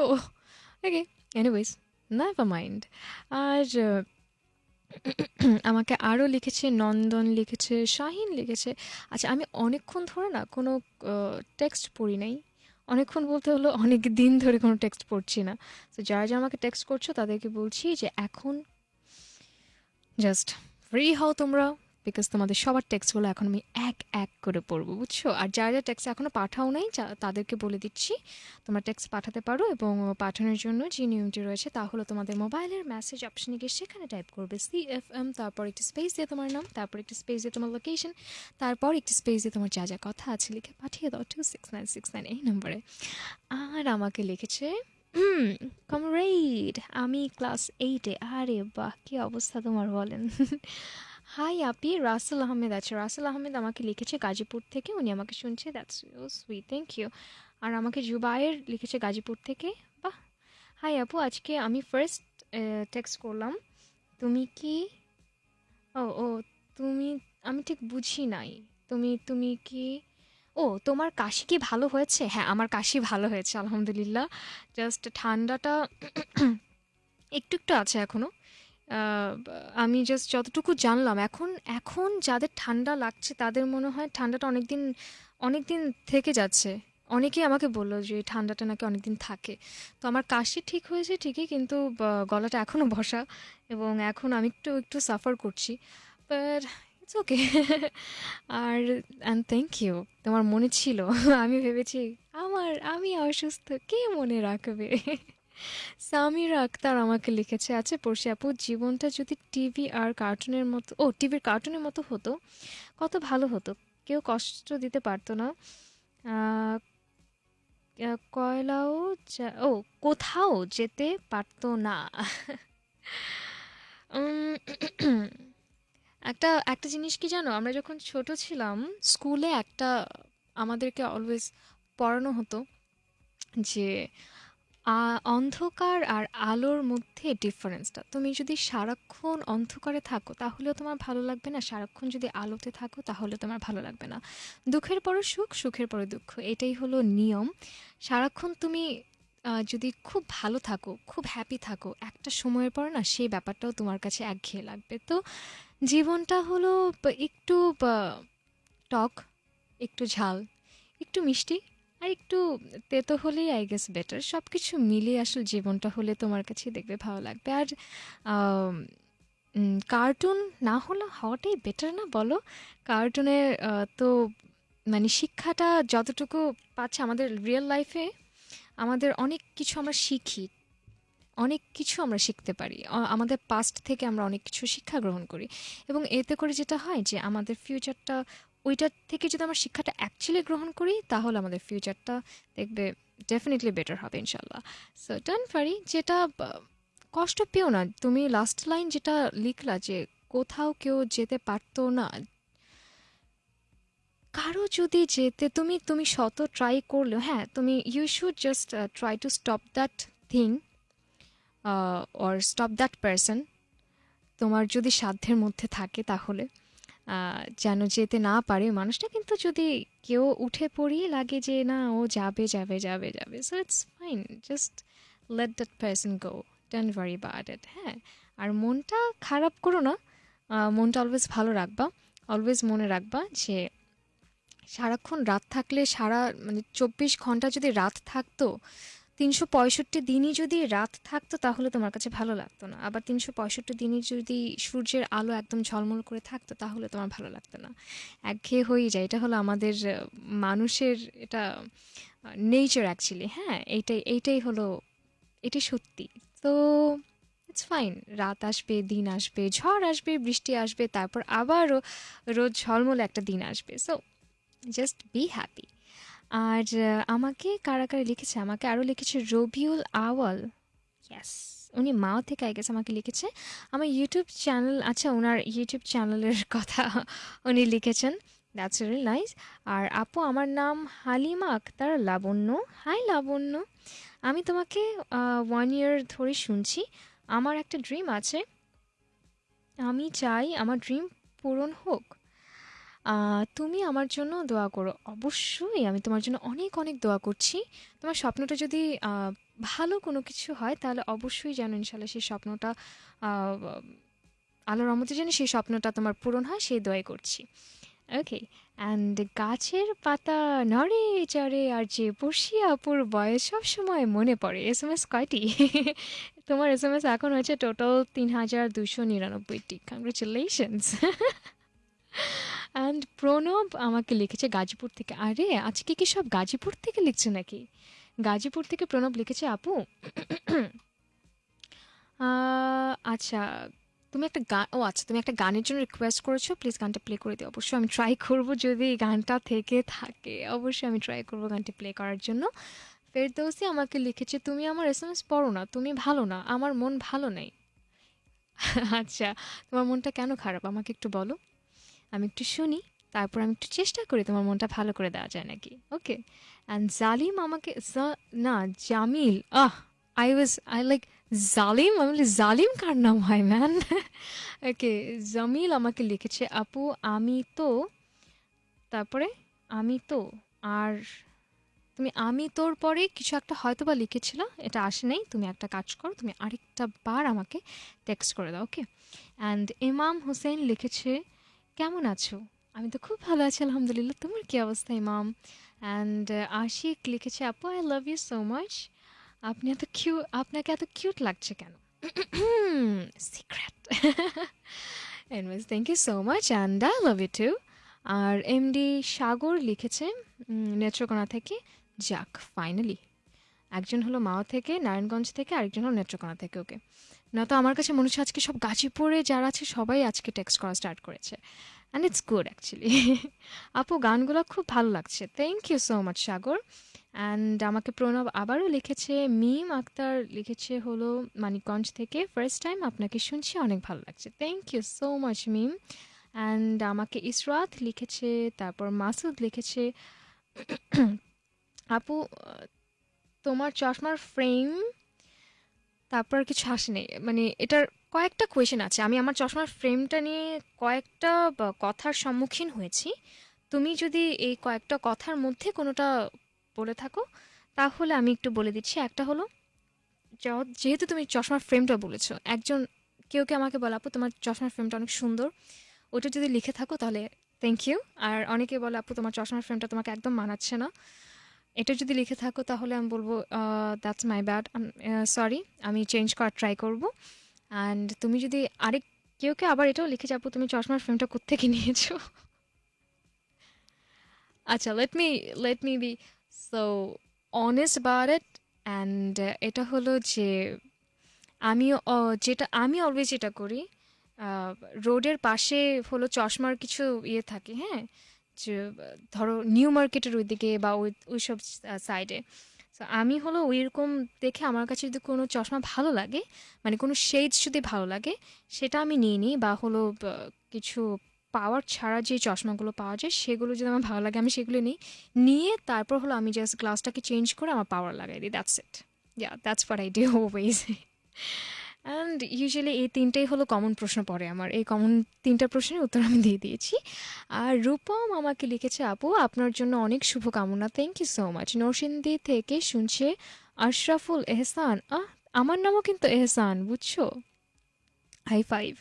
ওকে এনিওয়েজ নেভার মাইন্ড আর, আমাকে আরও লিখেছে, নন্দন লিখেছে, শাহিন লিখেছে। আচ্ছা আমি অনেকক্ষণ ধরে না কোনো টেক্সট পড়ি নাই। অনেকক্ষণ বলতে হলো, অনেক দিন ধরে কোনো টেক্সট পড়ছি না। তো যারা যারা আমাকে টেক্সট করছ, তাদেরকে বলছি যে এখন জাস্ট ফ্রি হও তোমরা। বিকজ তোমাদের সবার টেক্সটগুলো এখন আমি এক এক করে পড়ব, বুঝছ? আর যারা যারা টেক্সট এখনও পাঠাও নাই তাদেরকে বলে দিচ্ছি, তোমরা টেক্সট পাঠাতে পারো এবং পাঠানোর জন্য যে নিয়মটি রয়েছে তা হলো তোমাদের মোবাইলের মেসেজ অপশনে গিয়ে সেখানে টাইপ করবে সি এফ এম তারপর একটি স্পেস দিয়ে তোমার নাম, তারপর একটি স্পেস দিয়ে তোমার লোকেশন তারপর একটি স্পেস দিয়ে তোমার যা যা কথা আছে লিখে পাঠিয়ে দাও two six nine six nine এই নম্বরে আর আমাকে লিখেছে কমরেড আমি ক্লাস এইটে আরে বাহ, কি অবস্থা তোমার বলেন? হাই, আপি। রাসেল আহমেদ আছে। রাসেল আহমেদ আমাকে লিখেছে গাজীপুর থেকে। উনি আমাকে শুনছে। That's so sweet thank you আর আমাকে জুবায়ের লিখেছে গাজীপুর থেকে। বাহ! হাই, আপু, আজকে আমি ফার্স্ট টেক্সট করলাম। তুমি কি? ও ও, তুমি, আমি ঠিক বুঝি নাই। তুমি তুমি কি? ও, তোমার কাশি কি ভালো হয়েছে? হ্যাঁ আমার কাশি ভালো হয়েছে, আলহামদুলিল্লাহ। জাস্ট ঠান্ডাটা একটু একটু আছে এখনও আমি জাস্ট যতটুকু জানলাম, এখন এখন যাদের ঠান্ডা লাগছে, তাদের মনে হয় ঠান্ডাটা অনেক দিন অনেক দিন থেকে যাচ্ছে। অনেকেই আমাকে বলল যে, এই ঠান্ডাটা নাকি অনেক দিন থাকে। তো আমার কাশি ঠিক হয়েছে ঠিকই, কিন্তু গলাটা এখনও বসা এবং এখন আমি একটু একটু সাফার করছি। It's okay R and thank you তোমার মনে ছিল। আমি ভেবেছি, আমার, আমি অসুস্থ, কে মনে রাখবে? সামিরা আক্তার আমাকে লিখেছে আছে পড়শি আপু, জীবনটা যদি টিভি আর কার্টুনের মতো, ও টিভির কার্টুনের মতো হতো, কত ভালো হতো। কেউ কষ্ট দিতে পারতো না। কয়লাও ও কোথাও যেতে পারতো না। একটা একটা জিনিস কি জানো? আমরা যখন ছোট ছিলাম, স্কুলে একটা আমাদেরকে অলওয়েজ পড়ানো হতো যে অন্ধকার আর আলোর মধ্যে ডিফারেন্সটা তুমি যদি সারাক্ষণ অন্ধকারে থাকো, তাহলেও তোমার ভালো লাগবে না। সারাক্ষণ যদি আলোতে থাকো, তাহলে তোমার ভালো লাগবে না। দুঃখের পরে সুখ, সুখের পরে দুঃখ, এটাই হলো নিয়ম। সারাক্ষণ তুমি যদি খুব ভালো থাকো, খুব হ্যাপি থাকো, একটা সময়ের পর না, সেই ব্যাপারটাও তোমার কাছে একঘেয়ে লাগবে। তো জীবনটা হলো একটু টক, একটু ঝাল, একটু মিষ্টি আর একটু তেতো হলেই আই গেস বেটার সব কিছু মিলিয়ে আসলে জীবনটা হলে তোমার কাছে দেখবে ভালো লাগবে। আর কার্টুন না হলে হওয়াটাই বেটার না বলো? কার্টুনের তো মানে শিক্ষাটা যতটুকু পাচ্ছে আমাদের রিয়েল লাইফে আমাদের অনেক কিছু আমরা শিখি। অনেক কিছু আমরা শিখতে পারি। আমাদের পাস্ট থেকে আমরা অনেক কিছু শিক্ষা গ্রহণ করি। এবং এতে করে যেটা হয় যে আমাদের ফিউচারটা ওইটার থেকে যদি আমরা শিক্ষাটা অ্যাকচুয়ালি গ্রহণ করি, তাহলে আমাদের ফিউচারটা দেখবে ডেফিনেটলি বেটার হবে ইনশাল্লাহ সো ডান ফারি যেটা কষ্ট পেও না। তুমি লাস্ট লাইন যেটা লিখলা যে কোথাও কেউ যেতে পারতো না। কারও যদি যেতে, তুমি তুমি শত ট্রাই করলেও হ্যাঁ তুমি you should just try to stop that thing or stop that person তোমার যদি সাধ্যের মধ্যে থাকে তাহলে। যেন যেতে না পারে। মানুষটা কিন্তু যদি কেউ উঠে পড়িয়ে লাগে যে, না, ও যাবে যাবে যাবে যাবে। So it's fine just let that person go don't worry about it হ্যাঁ? আর মনটা খারাপ করো না। মনটা অলওয়েজ ভালো রাখবা। অলওয়েজ মনে রাখবা যে, সারাক্ষণ রাত থাকলে সারা মানে চব্বিশ ঘণ্টা যদি রাত থাকতো তিনশো পঁয়ষট্টি দিনই যদি রাত থাকতো, তাহলে তোমার কাছে ভালো লাগতো না। আবার তিনশো পঁয়ষট্টি দিনই যদি সূর্যের আলো একদম ঝলমল করে থাকতো, তাহলে তোমার ভালো লাগতো না। একঘেয়ে হয়ে যায়। এটা হলো আমাদের মানুষের এটা নেচার অ্যাকচুয়ালি হ্যাঁ? এইটাই এইটাই হলো, এটাই সত্যি। তো ইটস ফাইন রাত আসবে, দিন আসবে, ঝড় আসবে, বৃষ্টি আসবে, তারপর আবারও রোজ ঝলমলে একটা দিন আসবে। সো জাস্ট বি হ্যাপি আর আমাকে কারা কারা লিখেছে? আমাকে আরও লিখেছে রবিউল আওয়াল। ইয়াস উনি মাও থেকে আই গেছে আমাকে লিখেছে। আমার ইউটিউব চ্যানেল আচ্ছা ওনার ইউটিউব চ্যানেলের কথা উনি লিখেছেন। দ্যাটস নাইস আর আপু, আমার নাম হালিমা আক্তার লাবণ্য। হাই লাবণ্য। আমি তোমাকে ওয়ান ইয়ার ধরে শুনছি। আমার একটা ড্রিম আছে। আমি চাই আমার ড্রিম পূরণ হোক। তুমি আমার জন্য দোয়া করো। অবশ্যই আমি তোমার জন্য অনেক অনেক দোয়া করছি। তোমার স্বপ্নটা যদি ভালো কোনো কিছু হয় তাহলে অবশ্যই যেন ইনশাল্লাহ সেই স্বপ্নটা আহ, আল্লাহর রহমতে যেন সেই স্বপ্নটা তোমার পূরণ হয় সেই দোয়াই করছি। ওকে অ্যান্ড গাছের পাতা নড়ে চড়ে আর যে বসি আপুর বয়স সবসময় মনে পড়ে। এস এম এস কয়টি? তোমার এস এম এস এখন হয়েছে টোটাল তিন হাজার দুশো নিরানব্বইটি। কংগ্রেচুলেশনস অ্যান্ড প্রণব আমাকে লিখেছে গাজীপুর থেকে। আরে, আজকে কি সব গাজীপুর থেকে লিখছে নাকি? গাজীপুর থেকে প্রণব লিখেছে, আপু। আচ্ছা তুমি একটা গান ও আচ্ছা তুমি একটা গানের জন্য রিকোয়েস্ট করেছ প্লিজ গানটা প্লে করে দিও। অবশ্যই আমি ট্রাই করব যদি গানটা থেকে থাকে। অবশ্যই আমি ট্রাই করব গানটি প্লে করার জন্য। ফেরদৌসি আমাকে লিখেছে, তুমি আমার এস এম এস পড়ো না, তুমি ভালো না, আমার মন ভালো নেই। আচ্ছা তোমার মনটা কেন খারাপ? আমাকে একটু বলো। আমি একটু শুনি, তারপর আমি একটু চেষ্টা করি তোমার মনটা ভালো করে দেওয়া যায় নাকি। ওকে অ্যান্ড জালিম আমাকে না Jamil ah I was I like Zalim আমি বলি জালিম কার নাম হয় ম্যান ওকে জামিল আমাকে লিখেছে, আপু, আমি তো, তারপরে, আমি তো, আর তুমি আমি তোর পরে কিছু একটা হয়তো বা লিখেছিল, এটা আসে নাই, তুমি একটা কাজ করো, তুমি আরেকটা বার আমাকে টেক্সট করে দাও ওকে অ্যান্ড ইমাম হোসেন লিখেছে কেমন আছো? আমি তো খুব ভালো আছি, আলহামদুলিল্লাহ। তোমার কি অবস্থা, ইমাম? অ্যান্ড আশিক লিখেছে, আপু I love you so much আপনি এত কিউ আপনাকে এত কিউট লাগছে কেন? Secret anyways thank you so much and I love you too R MD Sagar লিখেছে নেত্রকোনা থেকে, যাক ফাইনালি একজন হলো মাও থেকে, নারায়ণগঞ্জ থেকে, আরেকজন হলো নেত্রকোনা থেকে ওকে না তো আমার কাছে মনে হচ্ছে আজকে সব গাজীপুরে যারা আছে সবাই আজকে টেক্সট করা স্টার্ট করেছে। অ্যান্ড ইটস গুড অ্যাকচুয়ালি আপু, গানগুলো খুব ভালো লাগছে। Thank you so much Sagar. And আমাকে প্রণব আবারও লিখেছে, মিম আক্তার লিখেছে হলো মানিকগঞ্জ থেকে। ফার্স্ট টাইম আপনাকে শুনছি, অনেক ভালো লাগছে। Thank you so much Mim. And আমাকে ইসরাত লিখেছে, তারপর মাসুদ লিখেছে। আপু তোমার চশমার ফ্রেম তারপর আর কিছু আসেনি মানে এটার কয়েকটা কোয়েশন আছে। আমি আমার চশমার ফ্রেমটা নিয়ে কয়েকটা কথার সম্মুখীন হয়েছি। তুমি যদি এই কয়েকটা কথার মধ্যে কোনোটা বলে থাকো, তাহলে আমি একটু বলে দিচ্ছি। একটা হলো যেহেতু তুমি চশমার ফ্রেমটা বলেছ, একজন, কেউ কে আমাকে বলে, আপু, তোমার চশমার ফ্রেমটা অনেক সুন্দর। ওটা যদি লিখে থাকো, তাহলে থ্যাংক ইউ আর অনেকে বলে, আপু, তোমার চশমার ফ্রেমটা তোমাকে একদম মানাচ্ছে না। এটা যদি লিখে থাকো তাহলে আমি বলব দ্যাটস মাই ব্যাড সরি আমি চেঞ্জ করার ট্রাই করব। অ্যান্ড তুমি যদি আরেক, কেউ কেউ আবার এটাও লিখে যাব, তুমি চশমার ফ্রেমটা কোত্থেকে নিয়েছো? আচ্ছা let me let me be so honest about it and এটা হলো যে আমি যেটা, আমি অলওয়েজ যেটা করি রোডের পাশে হলো চশমার কিছু ইয়ে থাকে হ্যাঁ? ধরো নিউ মার্কেটের ওইদিকে বা ওই, ওইসব সাইডে তো আমি হলো ওইরকম দেখে আমার কাছে যদি কোনো চশমা ভালো লাগে মানে কোনো শেডস যদি ভালো লাগে, সেটা আমি নিয়ে নিই বা হলো কিছু পাওয়ার ছাড়া যে চশমাগুলো পাওয়া যায়, সেগুলো যদি আমার ভালো লাগে আমি সেগুলো নিই। নিয়ে তারপর হলো আমি জাস্ট গ্লাসটাকে চেঞ্জ করে আমার পাওয়ার লাগাই দিই that's it ya that's for I do ways and usually এই তিনটেই হলো কমন প্রশ্ন পড়ে আমার। এই কমন তিনটা প্রশ্নের উত্তর আমি দিয়ে দিয়েছি। আর রূপম আমাকে লিখেছে, আপু, আপনার জন্য অনেক শুভকামনা। Thank you so much Narsingdi থেকে শুনছে আশরাফুল এহসান। আহ, আমার নামও কিন্তু এহসান, বুঝছ? হাই ফাইভ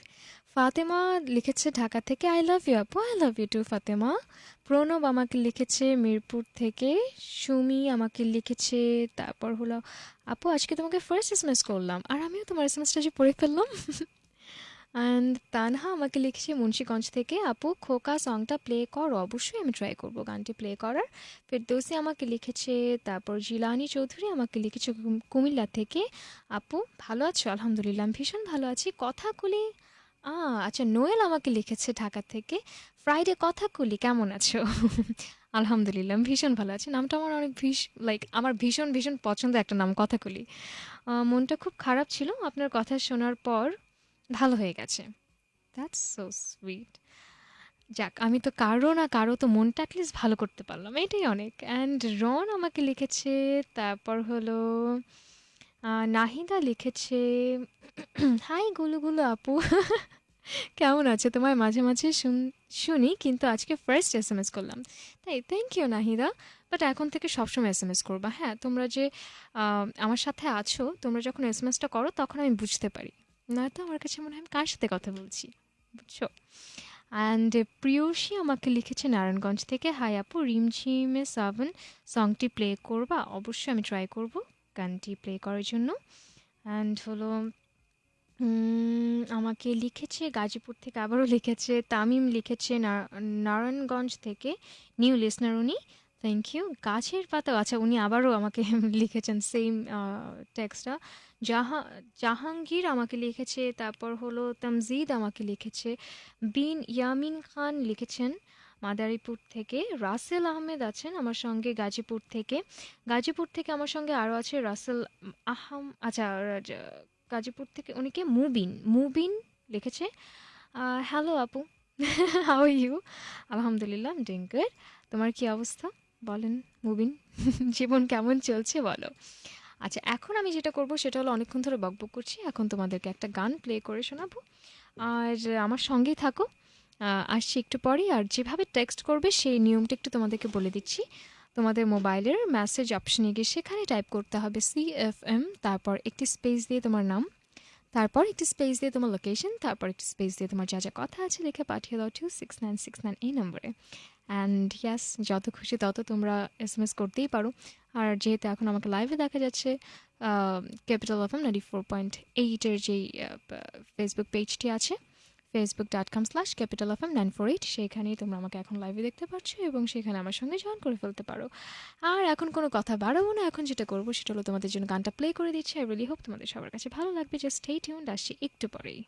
ফাতেমা লিখেছে, ঢাকা থেকে আই লাভ ইউ আপু I love you too Fatema. Pranab আমাকে লিখেছে, মিরপুর থেকে। সুমি আমাকে লিখেছে, তারপর হলো আপু, আজকে তোমাকে ফার্স্ট এস করলাম, আর আমিও তোমার এস এমএসটা যে পড়ে ফেললাম। অ্যান্ড তানহা আমাকে লিখেছে, মুন্সীগঞ্জ থেকে, আপু, খোকা সংটা প্লে করো, অবশ্যই আমি ট্রাই করব গানটি প্লে করার। ফেরদৌসি আমাকে লিখেছে, তারপর জিলানি চৌধুরী আমাকে লিখেছে কুমিল্লা থেকে, আপু, ভালো আছো? আলহামদুলিল্লাহ ভীষণ ভালো আছি। কথাগুলি আ আচ্ছা নোয়েল আমাকে লিখেছে ঢাকা থেকে ফ্রাইডে কথা কথাগুলি কেমন আছো? আলহামদুলিল্লাহ আমি ভীষণ ভালো আছি। নামটা আমার অনেক ভীষ লাইক আমার ভীষণ ভীষণ পছন্দ একটা নাম কথাকুলি। আহ, মনটা খুব খারাপ ছিল আপনার কথা শোনার পর ভালো হয়ে গেছে। দ্যাটস সো সুইট যাক আমি তো কারও না কারও তো মনটা অ্যাটলিস্ট ভালো করতে পারলাম এটাই অনেক। অ্যান্ড রন আমাকে লিখেছে তারপর হলো নাহিদা লিখেছে হাই গুলু গুলু আপু। কেমন আছে? তোমায় মাঝে মাঝে শুন- কিন্তু আজকে ফার্স্ট এস এম এস করলাম। তাই থ্যাংক ইউ নাহিদা। বাট এখন থেকে সবসময় এস এম এস করবা হ্যাঁ? তোমরা যে আমার সাথে আছো, তোমরা যখন এস এম এসটা করো, তখন আমি বুঝতে পারি। নয়তো আমার কাছে মনে হয় আমি কার সাথে কথা বলছি, বুঝছ? অ্যান্ড প্রিয়সী আমাকে লিখেছে নারায়ণগঞ্জ থেকে হাই আপু, রিমঝিমে সাবন সংটি প্লে করবা? অবশ্যই আমি ট্রাই করব, গানটি প্লে করার জন্য। অ্যান্ড হলো আমাকে লিখেছে, গাজীপুর থেকে আবারও লিখেছে, তামিম লিখেছে নারায়ণগঞ্জ থেকে নিউ লিসনার উনি। থ্যাংক ইউ গাছের পাতা আচ্ছা উনি আবারও আমাকে লিখেছেন সেম টেক্সটটা জাহা, জাহাঙ্গীর আমাকে লিখেছে, তারপর হলো তামজিদ আমাকে লিখেছে, বিন ইয়ামিন খান লিখেছেন মাদারীপুর থেকে, রাসেল আহমেদ আছেন আমার সঙ্গে গাজীপুর থেকে। গাজীপুর থেকে আমার সঙ্গে আরও আছে রাসেল আহম আচ্ছা গাজীপুর থেকে উনিকে মুবিন। মুবিন লিখেছে হ্যালো আপু হাউ ইউ আলহামদুলিল্লাহ ডুইং গুড তোমার কি অবস্থা? বলেন, মুবিন, জীবন কেমন চলছে বলো। আচ্ছা এখন আমি যেটা করব সেটা হলো অনেকক্ষণ ধরে বকবক করছি। এখন তোমাদেরকে একটা গান প্লে করে শোনাবো। আর আমার সঙ্গেই থাকো। আসছি একটু পরেই। আর যেভাবে টেক্সট করবে সেই নিয়মটা একটু তোমাদেরকে বলে দিচ্ছি। তোমাদের মোবাইলের মেসেজ অপশনে গিয়ে সেখানে টাইপ করতে হবে সি এফ এম তারপর একটি স্পেস দিয়ে তোমার নাম, তারপর একটি স্পেস দিয়ে তোমার লোকেশন তারপর একটি স্পেস দিয়ে তোমার যা যা কথা আছে লিখে পাঠিয়ে দাও two six nine six nine এই নম্বরে অ্যান্ড ইয়াস যত খুশি তত তোমরা এস এম এস করতেই পারো। আর যেহেতু এখন আমাকে লাইভে দেখা যাচ্ছে capital F M ninety four point এইটের যেই ফেসবুক পেজটি আছে Facebook dot com slash capital F nine four eight সেখানেই তোমরা আমাকে এখন লাইভে দেখতে পাচ্ছ এবং সেখানে আমার সঙ্গে জয়েন করে ফেলতে পারো। আর এখন কোনো কথা বাড়াবো না, এখন যেটা করব সেটা হলো তোমাদের জন্য গানটা প্লে করে দিচ্ছি। আই রিলি হোপ তোমাদের সবার কাছে ভালো লাগবে। জাস্ট স্টে টিউন আসছি একটু পরেই।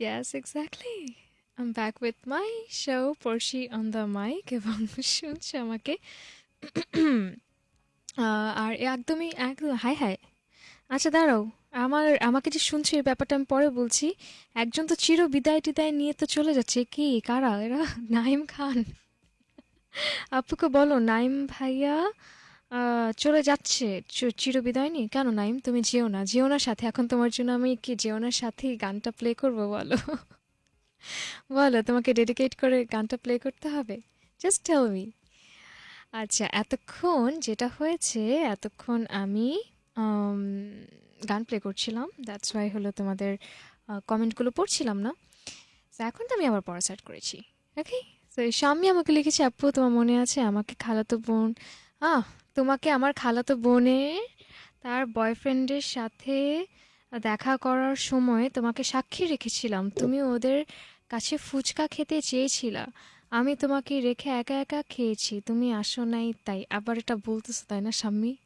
Yes, exactly. I'm back with my show Porshi on the mic এবং শুনছে আমাকে। আর একদমই একদম হাই হাই। আচ্ছা দাঁড়াও। আমার আমাকে যে শুনছে এই ব্যাপারটা আমি পরে বলছি। একজন তো চির বিদায় টিদায় নিয়ে তো চলে যাচ্ছে। কি? কারা? এরা? নাইম খান। আপুকে বলো? নাইম ভাইয়া চলে যাচ্ছে চ- চির বিদায় নিয়ে। কেন নাইম? তুমি যেও না। যেও না সাথে। এখন তোমার জন্য আমি কি যেও না সাথেই গানটা প্লে করব বলো? বলো, তোমাকে ডেডিকেট করে গানটা প্লে করতে হবে? জাস্ট টেল মি আচ্ছা এতক্ষণ যেটা হয়েছে, এতক্ষণ আমি গান প্লে করছিলাম। দ্যাটস ওয়াই হলো তোমাদের কমেন্টগুলো পড়ছিলাম না। তো এখন তো আমি আবার পড়া স্টার্ট করেছি। ওকে তো স্বামী আমাকে লিখেছে, আপু, তোমার মনে আছে? আমাকে খালাতো বোন। আহ তোমাকে আমার খালাতো বোনের তার বয়ফ্রেন্ডের সাথে দেখা করার সময় তোমাকে সাক্ষী রেখেছিলাম। তুমি ওদের কাছে ফুচকা খেতে চেয়েছিলা। আমি তোমাকে রেখে একা একা খেয়েছি। তুমি আসো নাই তাই। আবার এটা বলতেছো, তাই না স্বামী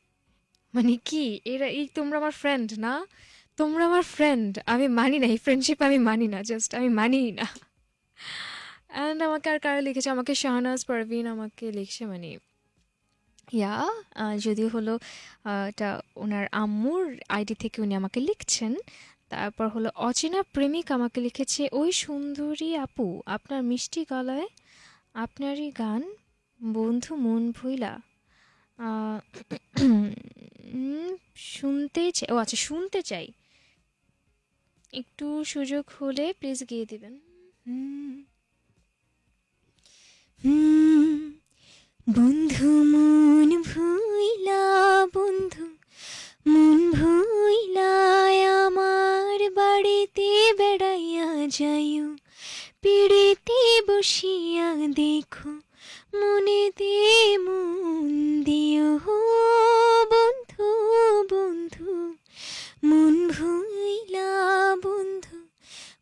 মানে কি? এরা, এই তোমরা আমার ফ্রেন্ড না? তোমরা আমার ফ্রেন্ড আমি মানি না, এই ফ্রেন্ডশিপ আমি মানি না জাস্ট আমি মানি না। অ্যান্ড আমাকে আর কারা লিখেছে? আমাকে শাহনাজ, পারভিন, আমাকে লিখছে মানে ইয়া আহ, যদিও হলো এটা ওনার আম্মুর আইডি থেকে উনি আমাকে লিখছেন। তারপর হলো অচেনা প্রেমিক আমাকে লিখেছে ওই সুন্দরী আপু আপনার মিষ্টি গলায় আপনারই গান বন্ধু মন ভুইলা। শুনতে চাই ও আচ্ছা শুনতে চাই। একটু সুযোগ হলে প্লিজ গিয়ে দিবেন। হুম হুম বন্ধু, মন ভুইলা, বন্ধু, মন ভুইলা, আমার বাড়িতে বেড়াইয়া যাইও। পিড়িতে বসিয়া দেখো, মনে দে মন দিও। বন্ধু বন্ধু, মন ভুইলা, বন্ধু,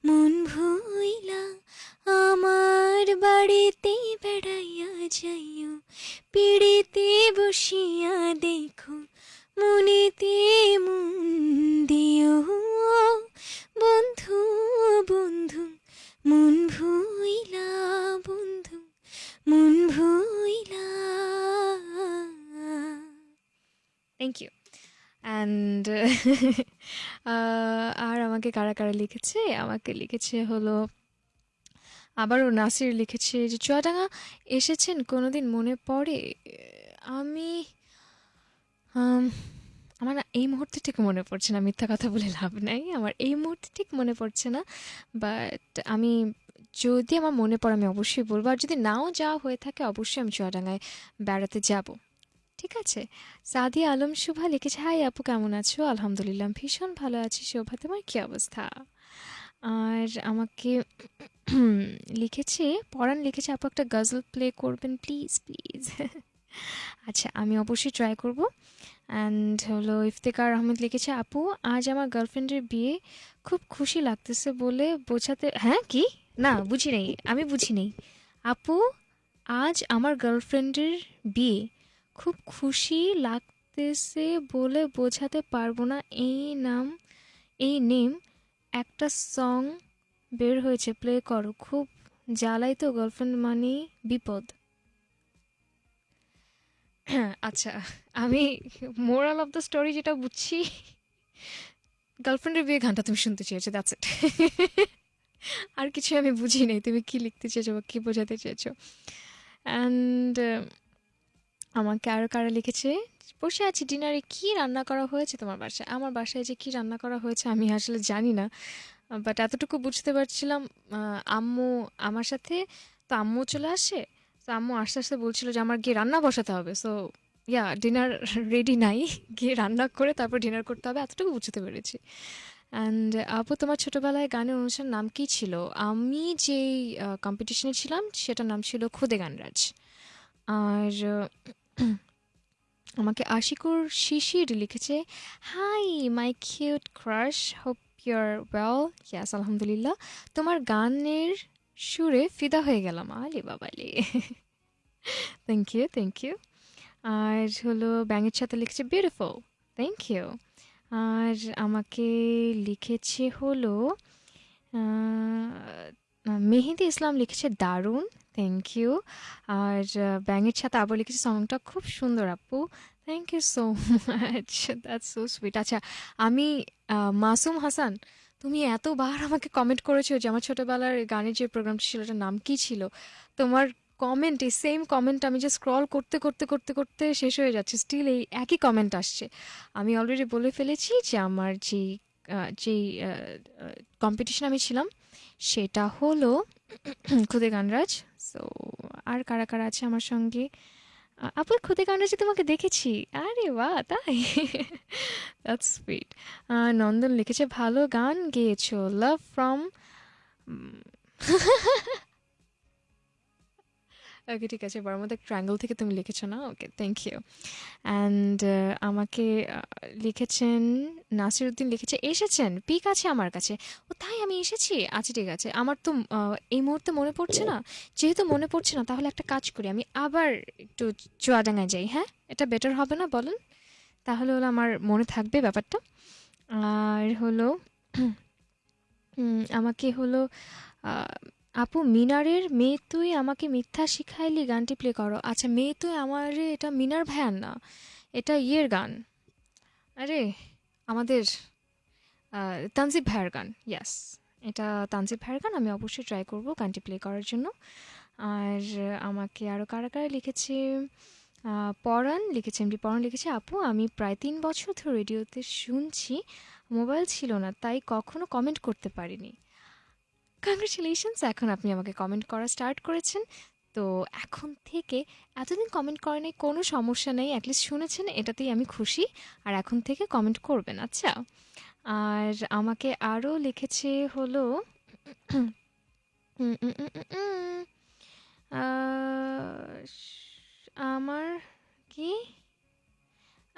মন ভুইলা। আমার বাড়িতে বেড়াইয়া যাইও, পিড়িতে বসিয়া দেখো, মনেতে মন দিও। বন্ধু বন্ধু, মন ভুইলা, বন্ধু, মন ভুইলা। থ্যাংক ইউ অ্যান্ড আর আমাকে কারা কারা লিখেছে? আমাকে লিখেছে হলো আবারও নাসির লিখেছে যে, চুয়াডাঙ্গা এসেছেন কোনোদিন মনে পড়ে? আমি আমার এই মুহূর্তে ঠিক মনে পড়ছে না। মিথ্যা কথা বলে লাভ নাই। আমার এই মুহূর্তে ঠিক মনে পড়ছে না। বাট আমি, যদি আমার মনে পড়ে, আমি অবশ্যই বলব। আর যদি নাও যাওয়া হয়ে থাকে, অবশ্যই আমি চুয়াডাঙ্গায় বেড়াতে যাব। ঠিক আছে? সাদিয়া আলম শুভা লিখেছে, হাই আপু, কেমন আছো? আলহামদুলিল্লাহ, ভীষণ ভালো আছি শোভা। তোমার কী অবস্থা? আর আমাকে লিখেছে পরাণ লিখেছে, আপু একটা গজল প্লে করবেন প্লিজ প্লিজ আচ্ছা আমি অবশ্যই ট্রাই করব। অ্যান্ড হলো, ইফতেকার আহমেদ লিখেছে, আপু, আজ আমার গার্লফ্রেন্ডের বিয়ে খুব খুশি লাগতেছে বলে বোঝাতে হ্যাঁ কি? না, বুঝি নেই, আমি বুঝি নেই। আপু, আজ আমার গার্লফ্রেন্ডের বিয়ে খুব খুশি লাগতেছে বলে বোঝাতে পারব না, এই নাম, এই নেম একটা সং বের হয়েছে প্লে করো। খুব জ্বালাই তো গার্লফ্রেন্ড মানেই বিপদ। আচ্ছা আমি মোরাল অফ দ্য স্টোরি যেটা বুঝছি গার্লফ্রেন্ডের বিয়ে গানটা তুমি শুনতে চেয়েছো দ্যাটস ইট আর কিছু আমি বুঝি নাই, তুমি কি লিখতে চেয়েছো বা কী বোঝাতে চেয়েছো। অ্যান্ড আমাকে আরও কারা লিখেছে? বসে আছি ডিনারে কি রান্না করা হয়েছে তোমার বাসায়? আমার বাসায় যে কি রান্না করা হয়েছে আমি আসলে জানি না বাট এতটুকু বুঝতে পারছিলাম আম্মু আমার সাথে, তো আম্মু চলে আসে, তো আম্মু আস্তে আস্তে বলছিল যে আমার গিয়ে রান্না বসাতে হবে সো ইয়া ডিনার রেডি নাই, গিয়ে রান্না করে তারপর ডিনার করতে হবে, এতটুকু বুঝতে পেরেছি। অ্যান্ড আপু তোমার ছোটোবেলায় গানের অনুষ্ঠান নাম কী ছিল? আমি যেই কম্পিটিশনে ছিলাম, সেটার নাম ছিল খুদে গানরাজ। আর আমাকে আশিকুর শিশির লিখেছে hi my cute crush hope your well yes আলহামদুলিল্লাহ। তোমার গানের সুরে ফিদা হয়ে গেলাম। আলে বাবালে থ্যাংক ইউ থ্যাংক ইউ আর হলো ব্যাঙের সাথে লিখেছে বিউটিফুল থ্যাংক ইউ আর আমাকে লিখেছে হলো মেহেদি ইসলাম লিখেছে, দারুণ। থ্যাংক ইউ আর ব্যাঙের ছাতা আবার লিখেছে সংটা খুব সুন্দর, আপু। Thank you so much that's so sweet আচ্ছা আমি মাসুম হাসান, তুমি এতবার আমাকে কমেন্ট করেছ যে আমার ছোটবেলার গানের যে প্রোগ্রামটা ছিল ওটার নাম কি ছিল? তোমার কমেন্ট এই সেম কমেন্ট আমি যে স্ক্রল করতে করতে করতে করতে শেষ হয়ে যাচ্ছে। স্টিল এই একই কমেন্ট আসছে। আমি অলরেডি বলে ফেলেছি যে আমার যে যেই কম্পিটিশন আমি ছিলাম, সেটা হলো খুদে গানরাজ সো আর কারা কারা আছে আমার সঙ্গে? আপু খুদে গানরাজে তোমাকে দেখেছি। আরে বা তাই? দ্যাটস নন্দন লিখেছে, ভালো গান গেয়েছো লাভ ফ্রম ওকে ঠিক আছে। বর্মদা ট্রায়াঙ্গল থেকে তুমি লিখেছো না? ওকে থ্যাংক ইউ অ্যান্ড আমাকে আহ, লিখেছেন নাসিরুদ্দিন লিখেছে এসেছেন পিক আছে আমার কাছে। ও তাই আমি এসেছি? আচ্ছা ঠিক আছে। আমার তো এই মুহূর্তে মনে পড়ছে না? যেহেতু মনে পড়ছে না তাহলে একটা কাজ করি। আমি আবার একটু চুয়াডাঙ্গায় যাই হ্যাঁ? এটা বেটার হবে না বলেন? তাহলে হলো আমার মনে থাকবে ব্যাপারটা। আর হলো আমাকে হলো আপু, মিনারের মেয়ে তুই আমাকে মিথ্যা শিখাইলি গানটি প্লে করো। আচ্ছা মেয়ে তুই আমার, এটা মিনার ভাইয়ার না, এটা ইয়ের গান। আরে, আমাদের তানজিব ভাইয়ের গান ইয়াস এটা তানজিব ভাইয়ের গান, আমি অবশ্যই ট্রাই করব গানটি প্লে করার জন্য। আর আমাকে আরও কারা কারা লিখেছে? পরাণ লিখেছে এমডি পরাণ লিখেছে। আপু, আমি প্রায় তিন বছর ধরে রেডিওতে শুনছি, মোবাইল ছিল না, তাই কখনো কমেন্ট করতে পারিনি। কংগ্রেচুলেশনস এখন আপনি আমাকে কমেন্ট করা স্টার্ট করেছেন। তো এখন থেকে এতদিন কমেন্ট করেনি কোনো সমস্যা নেই অ্যাটলিস্ট শুনেছেন, এটাতেই আমি খুশি। আর এখন থেকে কমেন্ট করবেন আচ্ছা। আর আমাকে আরও লিখেছে হলো আমার কি?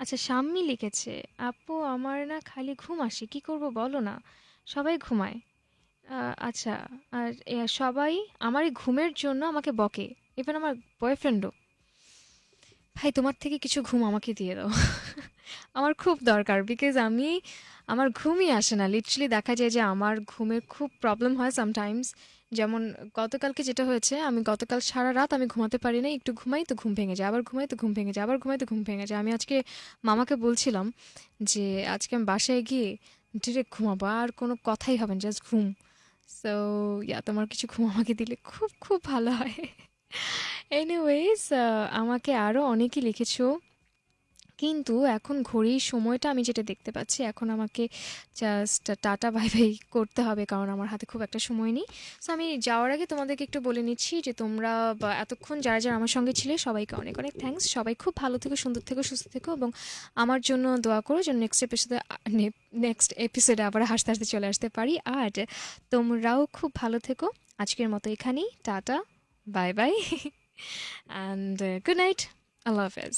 আচ্ছা শাম্মি লিখেছে, আপু, আমার না খালি ঘুম আসে, কি করব বলো না? সবাই ঘুমায়। আচ্ছা আর সবাই আমার এই ঘুমের জন্য আমাকে বকে ইভেন আমার বয়ফ্রেন্ডও ভাই, তোমার থেকে কিছু ঘুম আমাকে দিয়ে দাও। আমার খুব দরকার বিকজ আমি, আমার ঘুমই আসে না। লিটারালি দেখা যায় যে আমার ঘুমের খুব প্রবলেম হয় সামটাইমস যেমন গতকালকে যেটা হয়েছে, আমি গতকাল সারা রাত আমি ঘুমাতে পারি না একটু ঘুমাই তো ঘুম ভেঙে যায়, আবার ঘুমাই তো ঘুম ভেঙে যায়, আবার ঘুমাই তো ঘুম ভেঙে যায়। আমি আজকে মামাকে বলছিলাম যে, আজকে আমি বাসায় গিয়ে ডিরেক্ট ঘুমাবো, আর কোনো কথাই হবে না জাস্ট ঘুম। সো ইয়া তোমার কিছু ঘুম আমাকে দিলে খুব খুব ভালো হয়। এনিওয়েজ আমাকে আরও অনেকে লিখেছো। কিন্তু এখন ঘড়ির সময়টা আমি যেটা দেখতে পাচ্ছি, এখন আমাকে জাস্ট টাটা বাই বাই করতে হবে কারণ আমার হাতে খুব একটা সময় নেই। সো আমি যাওয়ার আগে তোমাদেরকে একটু বলে নিচ্ছি যে তোমরা এতক্ষণ যারা যারা আমার সঙ্গে ছিলে সবাইকে অনেক অনেক থ্যাঙ্কস সবাই খুব ভালো থেকো, সুন্দর থেকো, সুস্থ থেকো এবং আমার জন্য দোয়া করো যেন নেক্সট এপিসোডে নেক্সট এপিসোডে আবার হাসতে হাসতে চলে আসতে পারি। আর তোমরাও খুব ভালো থেকো। আজকের মতো এখানেই। Tata bye bye and good night আল্লাহ হাফেজ